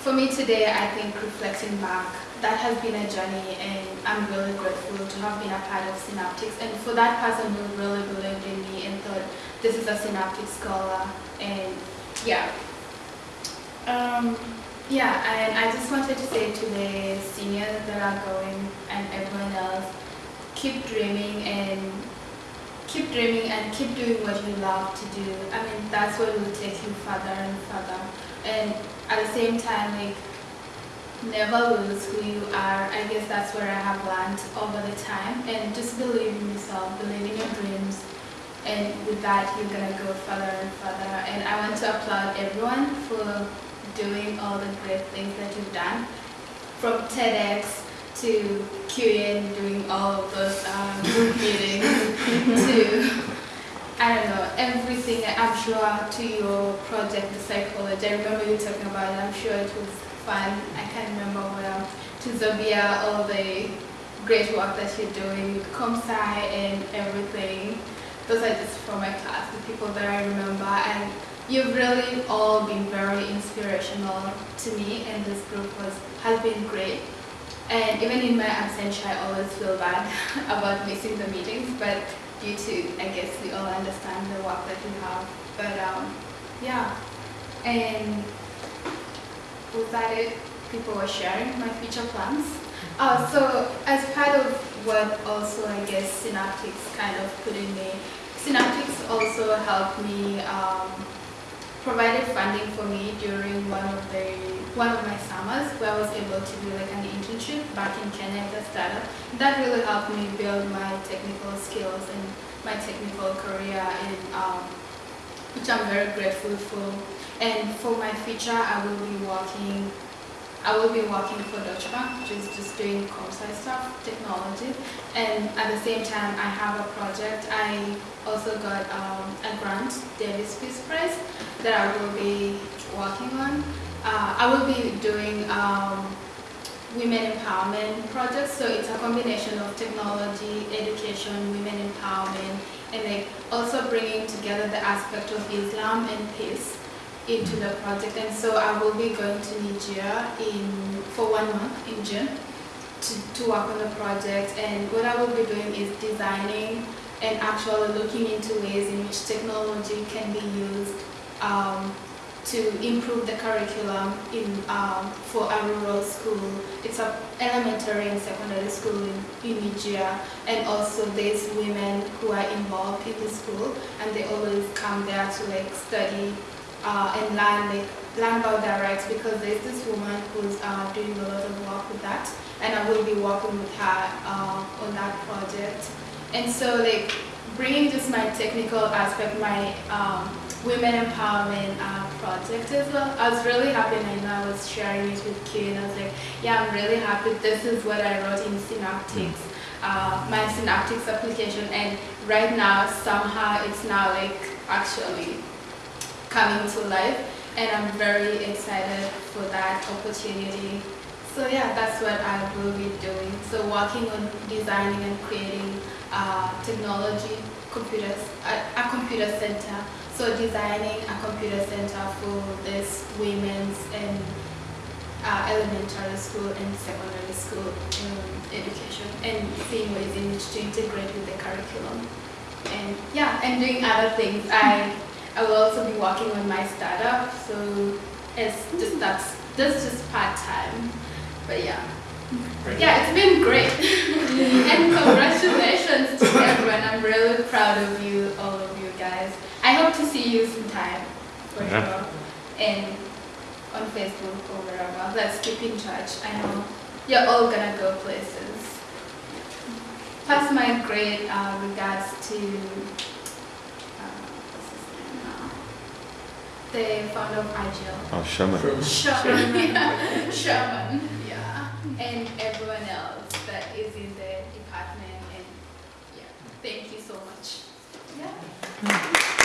Speaker 11: for me today, I think reflecting back, that has been a journey, and I'm really grateful to have been a part of Synaptics. And for that person who really believed in me and thought this is a Synaptic scholar, and yeah. Um, yeah, and I just wanted to say to the seniors that are going and everyone else, keep dreaming and keep dreaming and keep doing what you love to do. I mean, that's what will take you further and further. And at the same time, like, never lose who you are. I guess that's where I have learned over the time. And just believe in yourself, believe in your dreams. And with that, you're gonna go further and further. And I want to applaud everyone for doing all the great things that you've done. From TEDx to QN doing all of those um, group meetings to, I don't know, everything. I'm sure to your project, the psychology. I remember you talking about it. I'm sure it was fun. I can't remember what else. To Zabia, all the great work that you're doing with ComSci and everything. Those are just from my class, the people that I remember. And you've really all been very inspirational to me, and this group was has been great. And even in my absence, I always feel bad about missing the meetings, but due to, I guess we all understand the work that we have. But um, yeah, and was that it? People were sharing my future plans. Uh, so as part of what also I guess Synaptics kind of put in me, Synaptics also helped me, um, provided funding for me during one of the one of my summers where I was able to do like an internship back in Kenya at a startup. That really helped me build my technical skills and my technical career and um, which I'm very grateful for. And for my future, I will be working I will be working for Deutsche Bank, which is just doing ComSci stuff, technology. And at the same time, I have a project. I also got um, a grant, Davis Peace Prize, that I will be working on. Uh, I will be doing um, women empowerment projects. So it's a combination of technology, education, women empowerment, and like also bringing together the aspect of Islam and peace into the project. And so I will be going to Nigeria in for one month in June to, to work on the project. And what I will be doing is designing and actually looking into ways in which technology can be used um, to improve the curriculum in um, for a rural school. It's a elementary and secondary school in, in Nigeria, and also there's women who are involved in the school, and they always come there to like study uh, and learn like learn about their rights because there's this woman who's uh, doing a lot of work with that, and I will be working with her uh, on that project. And so like bringing just my technical aspect, my um, women empowerment uh, project as well. I was really happy and I know I was sharing it with Kay and I was like, yeah, I'm really happy. This is what I wrote in Synaptics, uh, my Synaptics application. And right now, somehow it's now like actually coming to life. And I'm very excited for that opportunity. So yeah, that's what I will be doing. So working on designing and creating uh, technology, computers, a, a computer center. So designing a computer center for this women's and uh, elementary school and secondary school um, education and seeing ways in which to integrate with the curriculum. And yeah, and doing other things. I I will also be working on my startup, so it's just that's that's just part time. But yeah. Yeah, it's been great. and congratulations to everyone. I'm really proud of you, all of you guys. I hope to see you sometime, for
Speaker 9: Yeah.
Speaker 11: sure. And on Facebook or wherever. Let's keep in touch. I know you're all gonna go places. Pass my great uh, regards to the founder of IGL.
Speaker 5: Oh, Sherman.
Speaker 11: Sherman. Sherman. yeah. Sherman. yeah. And everyone else that is in the department. And yeah, thank you so much. Yeah. Hmm.